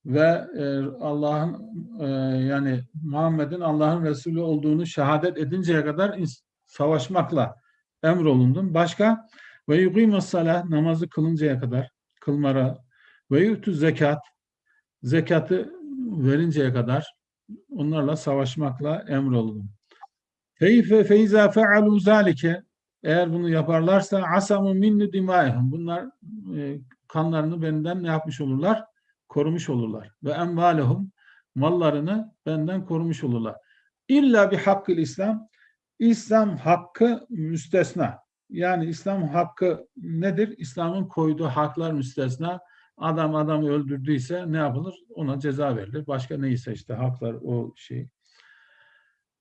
ve e, Allah'ın e, yani Muhammed'in Allah'ın Resulü olduğunu şehadet edinceye kadar savaşmakla emrolundum. Başka ve yuqimus salah namazı kılıncaya kadar kılmara ve yutu zekat zekatı verinceye kadar onlarla savaşmakla emrolundum. Feyfe feyza fealu zalike eğer bunu yaparlarsa asamu minni dimaihum bunlar e, kanlarını benden ne yapmış olurlar? Korumuş olurlar. Ve envalehum mallarını benden korumuş olurlar. İlla bir hakkı İslam İslam hakkı müstesna. Yani İslam hakkı nedir? İslam'ın koyduğu haklar müstesna. Adam adamı öldürdüyse ne yapılır? Ona ceza verilir. Başka neyse işte haklar o şey.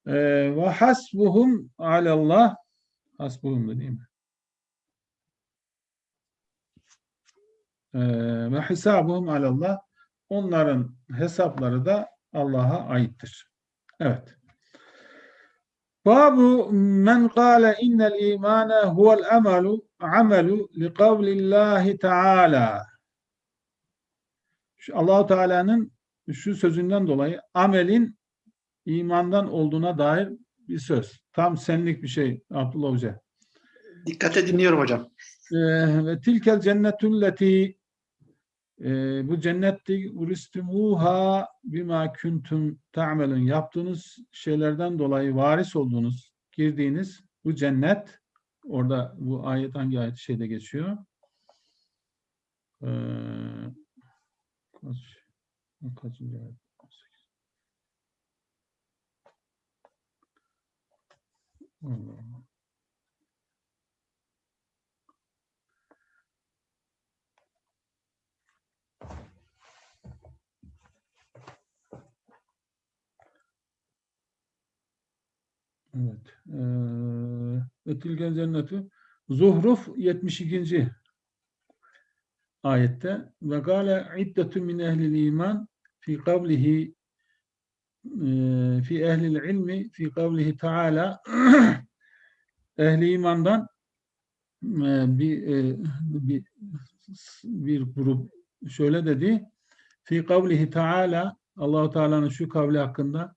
Ee, Ve hasbuhum alallah hasbuhum da değil mi? Ee, Ve hisabuhum alallah onların hesapları da Allah'a aittir. Evet. Babu men kâle innel imane huvel amelu amelu li kavlillahi teâlâ. Allahu Teala'nın şu sözünden dolayı amelin imandan olduğuna dair bir söz. Tam senlik bir şey Abdullah Hoca. Dikkate dinliyorum hocam. Ee, ve tilkel cennetülleti e, bu cennetti uristumuha bima kuntum ta'melun yaptığınız şeylerden dolayı varis olduğunuz, girdiğiniz bu cennet orada bu ayet hangi ayet şeyde geçiyor? Ee, kaç, kaçıncı ayet? Allah. Evet. Eee, Ve tilken cennetü Zuhruf 72. ayette ve gale iddetü min ehlil iman fi kavlihi fi ehlil ilmi fi kavlihi taala ehli imandan bir, bir bir grup şöyle dedi. Fi kavlihi taala Allahu Teala'nın şu kavli hakkında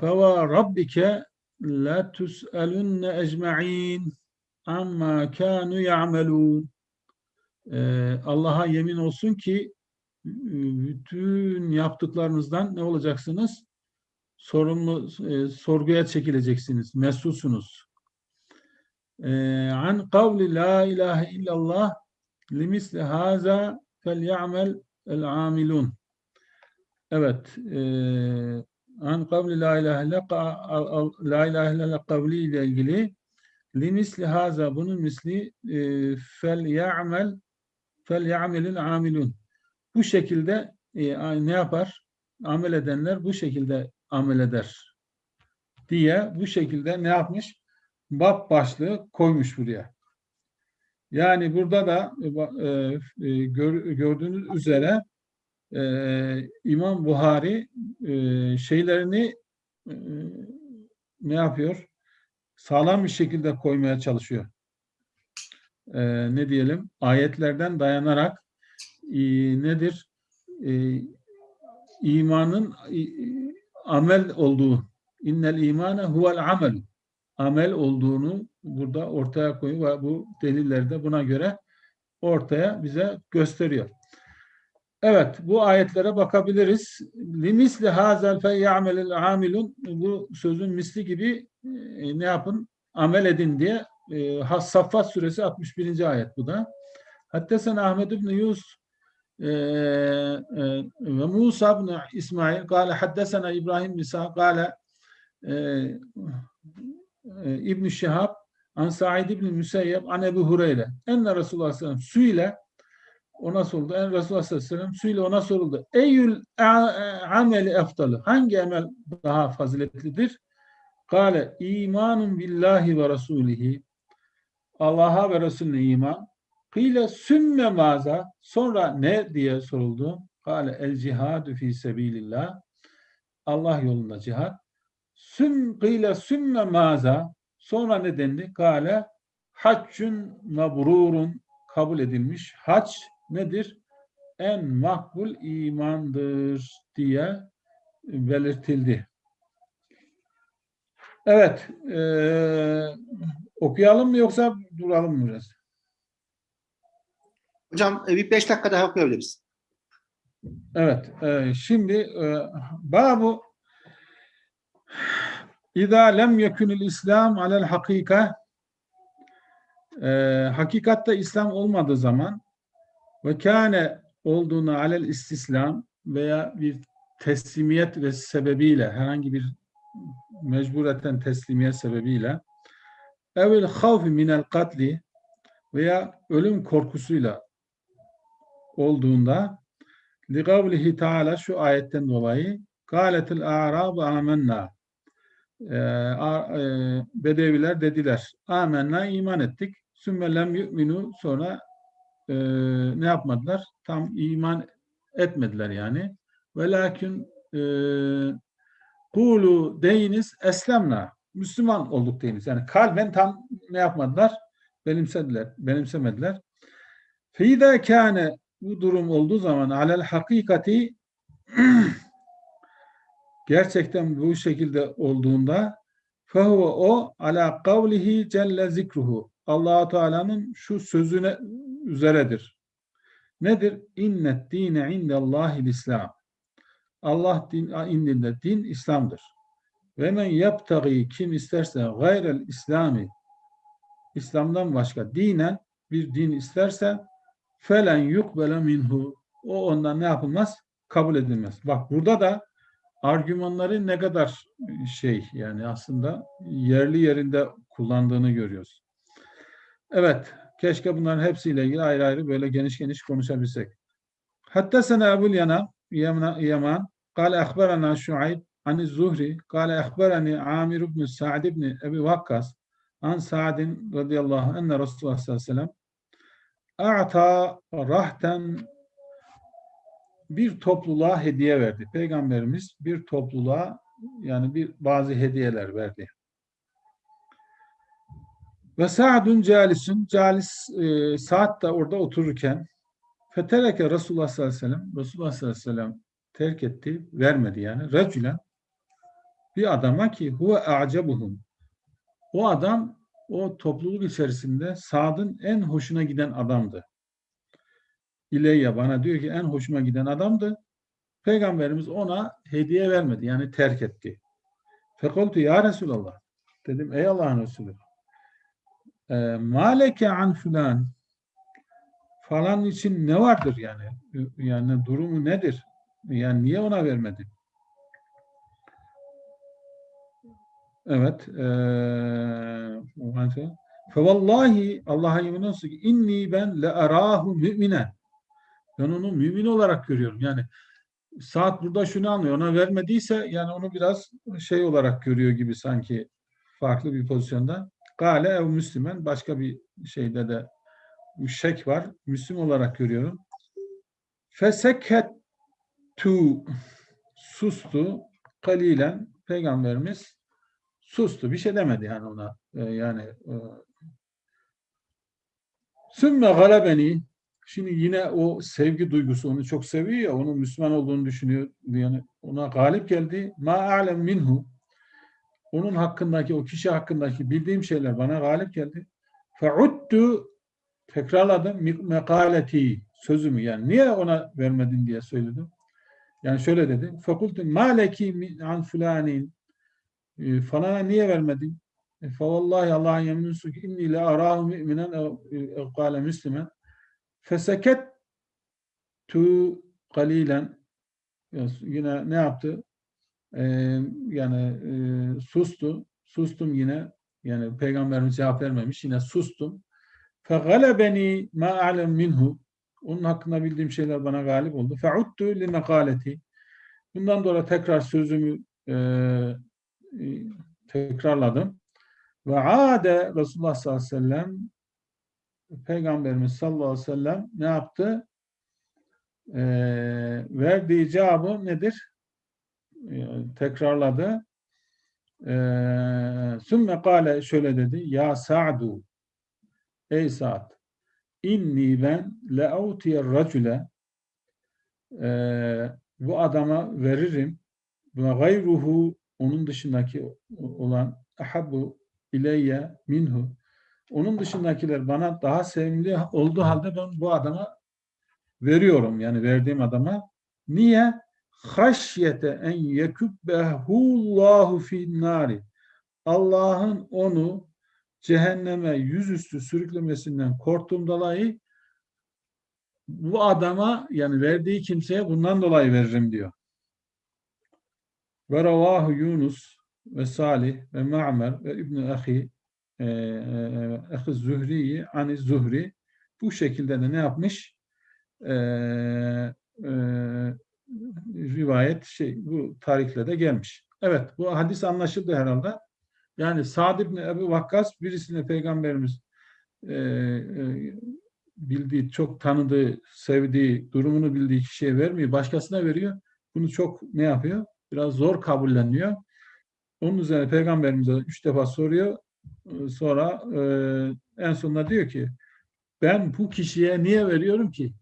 feva rabbike la tus'alunne ecma'in amma kanu ya'melun Allah'a yemin olsun ki bütün yaptıklarınızdan ne olacaksınız? Sorumlu, e, sorguya çekileceksiniz, mesulsunuz. E, an kavli la ilahe illallah limisli haza fel ya'mel el amilun. Evet, e, an kavli la ilahe illallah kavli ile ilgili limisli haza bunun misli e, fel ya'mel fel ya'melil amilun. Bu şekilde e, ne yapar? Amel edenler bu şekilde amel eder diye bu şekilde ne yapmış? Bab başlığı koymuş buraya. Yani burada da e, e, gör, gördüğünüz üzere e, İmam Buhari e, şeylerini e, ne yapıyor? Sağlam bir şekilde koymaya çalışıyor. E, ne diyelim? Ayetlerden dayanarak e, nedir? E, imanın e, amel olduğu innel imane huvel amel amel olduğunu burada ortaya koyuyor ve bu deliller de buna göre ortaya bize gösteriyor. Evet, bu ayetlere bakabiliriz. Limisli hazel fe ya'melil amilun bu sözün misli gibi e, ne yapın? Amel edin diye e, Saffat suresi 61. ayet bu da. Hatta sen Ahmed ibn Yus ve Musa ibn İsmail قال حدثنا İbrahim bin Sa'd قال e, e, İbn Şihab An Sa'id ibn Müseyyeb an Ebu Hureyre. Enne Resulullah sallallahu aleyhi ve sellem süyle ona soruldu. En Resulullah sallallahu aleyhi ve sellem süyle ona soruldu. Eyyül a- ameli eftalı. Hangi emel daha faziletlidir? Kale imanun billahi ve rasulihi. Allah'a ve Resulüne iman. Kıyle sümme maza. Sonra ne diye soruldu. Kale el cihadu fi sebilillah. Allah yolunda cihat. Süm kıyle sümme maza. Sonra ne dendi? Kale haccun mabrurun kabul edilmiş. Hac nedir? En makbul imandır diye belirtildi. Evet. eee, okuyalım mı yoksa duralım mı biraz? Hocam e, bir beş dakika daha okuyabiliriz. Evet. eee, şimdi eee, babu İza lem yekunul İslam alel hakika eee, hakikatte İslam olmadığı zaman ve kâne olduğunu alel istislam veya bir teslimiyet ve sebebiyle herhangi bir mecbureten teslimiyet sebebiyle evil havfi minel katli veya ölüm korkusuyla olduğunda kavlihi Teala şu ayetten dolayı kâletil a'rabu amenna Ee, e, Bedeviler dediler amenna iman ettik sümme lem yu'minu sonra e, ne yapmadılar? Tam iman etmediler yani. Velakin e, kulu deyiniz eslemna. Müslüman olduk deyiniz. Yani kalben tam ne yapmadılar? Benimsediler, benimsemediler. Feyda kâne bu durum olduğu zaman alel hakikati gerçekten bu şekilde olduğunda fehuve o ala kavlihi celle zikruhu allah Teala'nın şu sözüne üzeredir. Nedir? İnnet dine indellahil İslam. Allah din, indinde din İslam'dır. Ve men yaptagi kim isterse gayrel İslami İslam'dan başka dinen bir din isterse felen yukbele minhu o ondan ne yapılmaz? Kabul edilmez. Bak burada da argümanları ne kadar şey yani aslında yerli yerinde kullandığını görüyoruz. Evet, keşke bunların hepsiyle ilgili ayrı ayrı böyle geniş geniş konuşabilsek. Hatta sana Ebul Yana, Yaman, Yaman, قال أخبرنا شعيب عن الزهري قال أخبرني عامر بن سعد بن أبي وقاص عن سعد رضي الله عنه أن رسول الله صلى الله عليه وسلم A'ta rahten bir topluluğa hediye verdi. Peygamberimiz bir topluluğa yani bir bazı hediyeler verdi. Ve Sa'dun calisun, calis e, Sa'd da orada otururken fetereke Resulullah sallallahu aleyhi ve sellem, Resulullah sallallahu aleyhi ve sellem terk etti, vermedi yani. Recülen bir adama ki huve a'cebuhum. O adam o topluluk içerisinde Sa'd'ın en hoşuna giden adamdı. İleyye bana diyor ki en hoşuma giden adamdı. Peygamberimiz ona hediye vermedi. Yani terk etti. Fekultu ya Resulallah. Dedim ey Allah'ın Resulü. E, maleke an filan falan için ne vardır yani? Yani durumu nedir? Yani niye ona vermedi? Evet. Eee Fevallahi Allah'a yemin olsun ki inni ben le arahu müminen. Ben onu mümin olarak görüyorum. Yani saat burada şunu anlıyor. Ona vermediyse yani onu biraz şey olarak görüyor gibi sanki farklı bir pozisyonda. Gale ev Müslüman başka bir şeyde de şek var. Müslüm olarak görüyorum. Feseket tu sustu kalilen peygamberimiz sustu. Bir şey demedi yani ona. Ee, yani e, sümme galebeni Şimdi yine o sevgi duygusu onu çok seviyor ya, onun Müslüman olduğunu düşünüyor. Yani ona galip geldi. Ma alem minhu. Onun hakkındaki, o kişi hakkındaki bildiğim şeyler bana galip geldi. Fe'uddu tekrarladım mekaleti sözümü yani niye ona vermedin diye söyledim. Yani şöyle dedi. Fekultu maleki an fulanin e, falana niye vermedin? E, fe vallahi Allah'ın yemin olsun ki inni le arahu mü'minen ev kâle müslümen Feseket tu kalilen yine ne yaptı? Ee, yani e, sustu. Sustum yine Yani peygamberimiz cevap vermemiş. Yine sustum. فَغَلَبَنِي مَا أَعْلَمْ minhu. Onun hakkında bildiğim şeyler bana galip oldu. فَعُدْتُ لِمَقَالَتِ Bundan sonra tekrar sözümü e, e, tekrarladım. Ve ade Resulullah sallallahu aleyhi ve sellem Peygamberimiz sallallahu aleyhi ve sellem ne yaptı? Ee, verdiği cevabı nedir? Ee, tekrarladı. Ee, Sümme kâle şöyle dedi. Ya Sa'du Ey Sa'd inni ben le'utiyer racule ee, bu adama veririm ve gayruhu onun dışındaki olan ahabbu ileyye minhu onun dışındakiler bana daha sevimli olduğu halde ben bu adama veriyorum. Yani verdiğim adama. Niye? Haşyete en yekubbehu'llahu fin nari. Allah'ın onu cehenneme yüzüstü sürüklemesinden korktuğum dolayı bu adama yani verdiği kimseye bundan dolayı veririm diyor. Ve ravahu Yunus ve Salih ve Ma'mer ve İbn Ahi Ehi Zühri'yi ani Zuhri bu şekilde de ne yapmış? Ee, e, rivayet şey bu tarihle de gelmiş. Evet bu hadis anlaşıldı herhalde. Yani Sa'd ibn Ebu Vakkas birisine peygamberimiz e, e, bildiği, çok tanıdığı, sevdiği, durumunu bildiği kişiye vermiyor. Başkasına veriyor. Bunu çok ne yapıyor? Biraz zor kabulleniyor. Onun üzerine peygamberimize üç defa soruyor. Sonra e, en sonunda diyor ki ben bu kişiye niye veriyorum ki?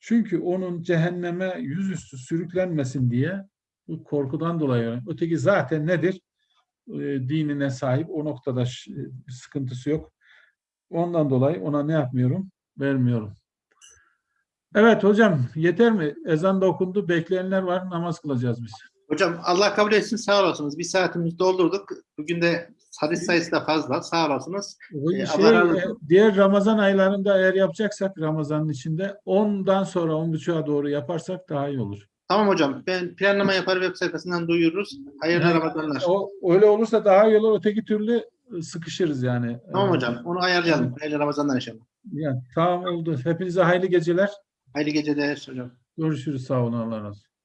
Çünkü onun cehenneme yüzüstü sürüklenmesin diye bu korkudan dolayı. Öteki zaten nedir? E, dinine sahip. O noktada bir sıkıntısı yok. Ondan dolayı ona ne yapmıyorum? Vermiyorum. Evet hocam yeter mi? Ezan da okundu. Bekleyenler var. Namaz kılacağız biz. Hocam Allah kabul etsin sağ olasınız. Bir saatimizi doldurduk. Bugün de hadis sayısı da fazla. Sağ olasınız. Ee, şey, Allah e, diğer Ramazan aylarında eğer yapacaksak Ramazan'ın içinde 10'dan sonra 10.30'a doğru yaparsak daha iyi olur. Tamam hocam. Ben planlama yapar web sayfasından duyururuz. Hayırlı Yani Ramazanlar. O, öyle olursa daha iyi olur. Öteki türlü e, sıkışırız yani. Tamam Ee, hocam. Onu ayarlayalım. Hayırlı Ramazanlar inşallah. Yani, tamam oldu. Hepinize hayırlı geceler. Hayırlı geceler hocam. Görüşürüz. Sağ olun. Allah razı olsun.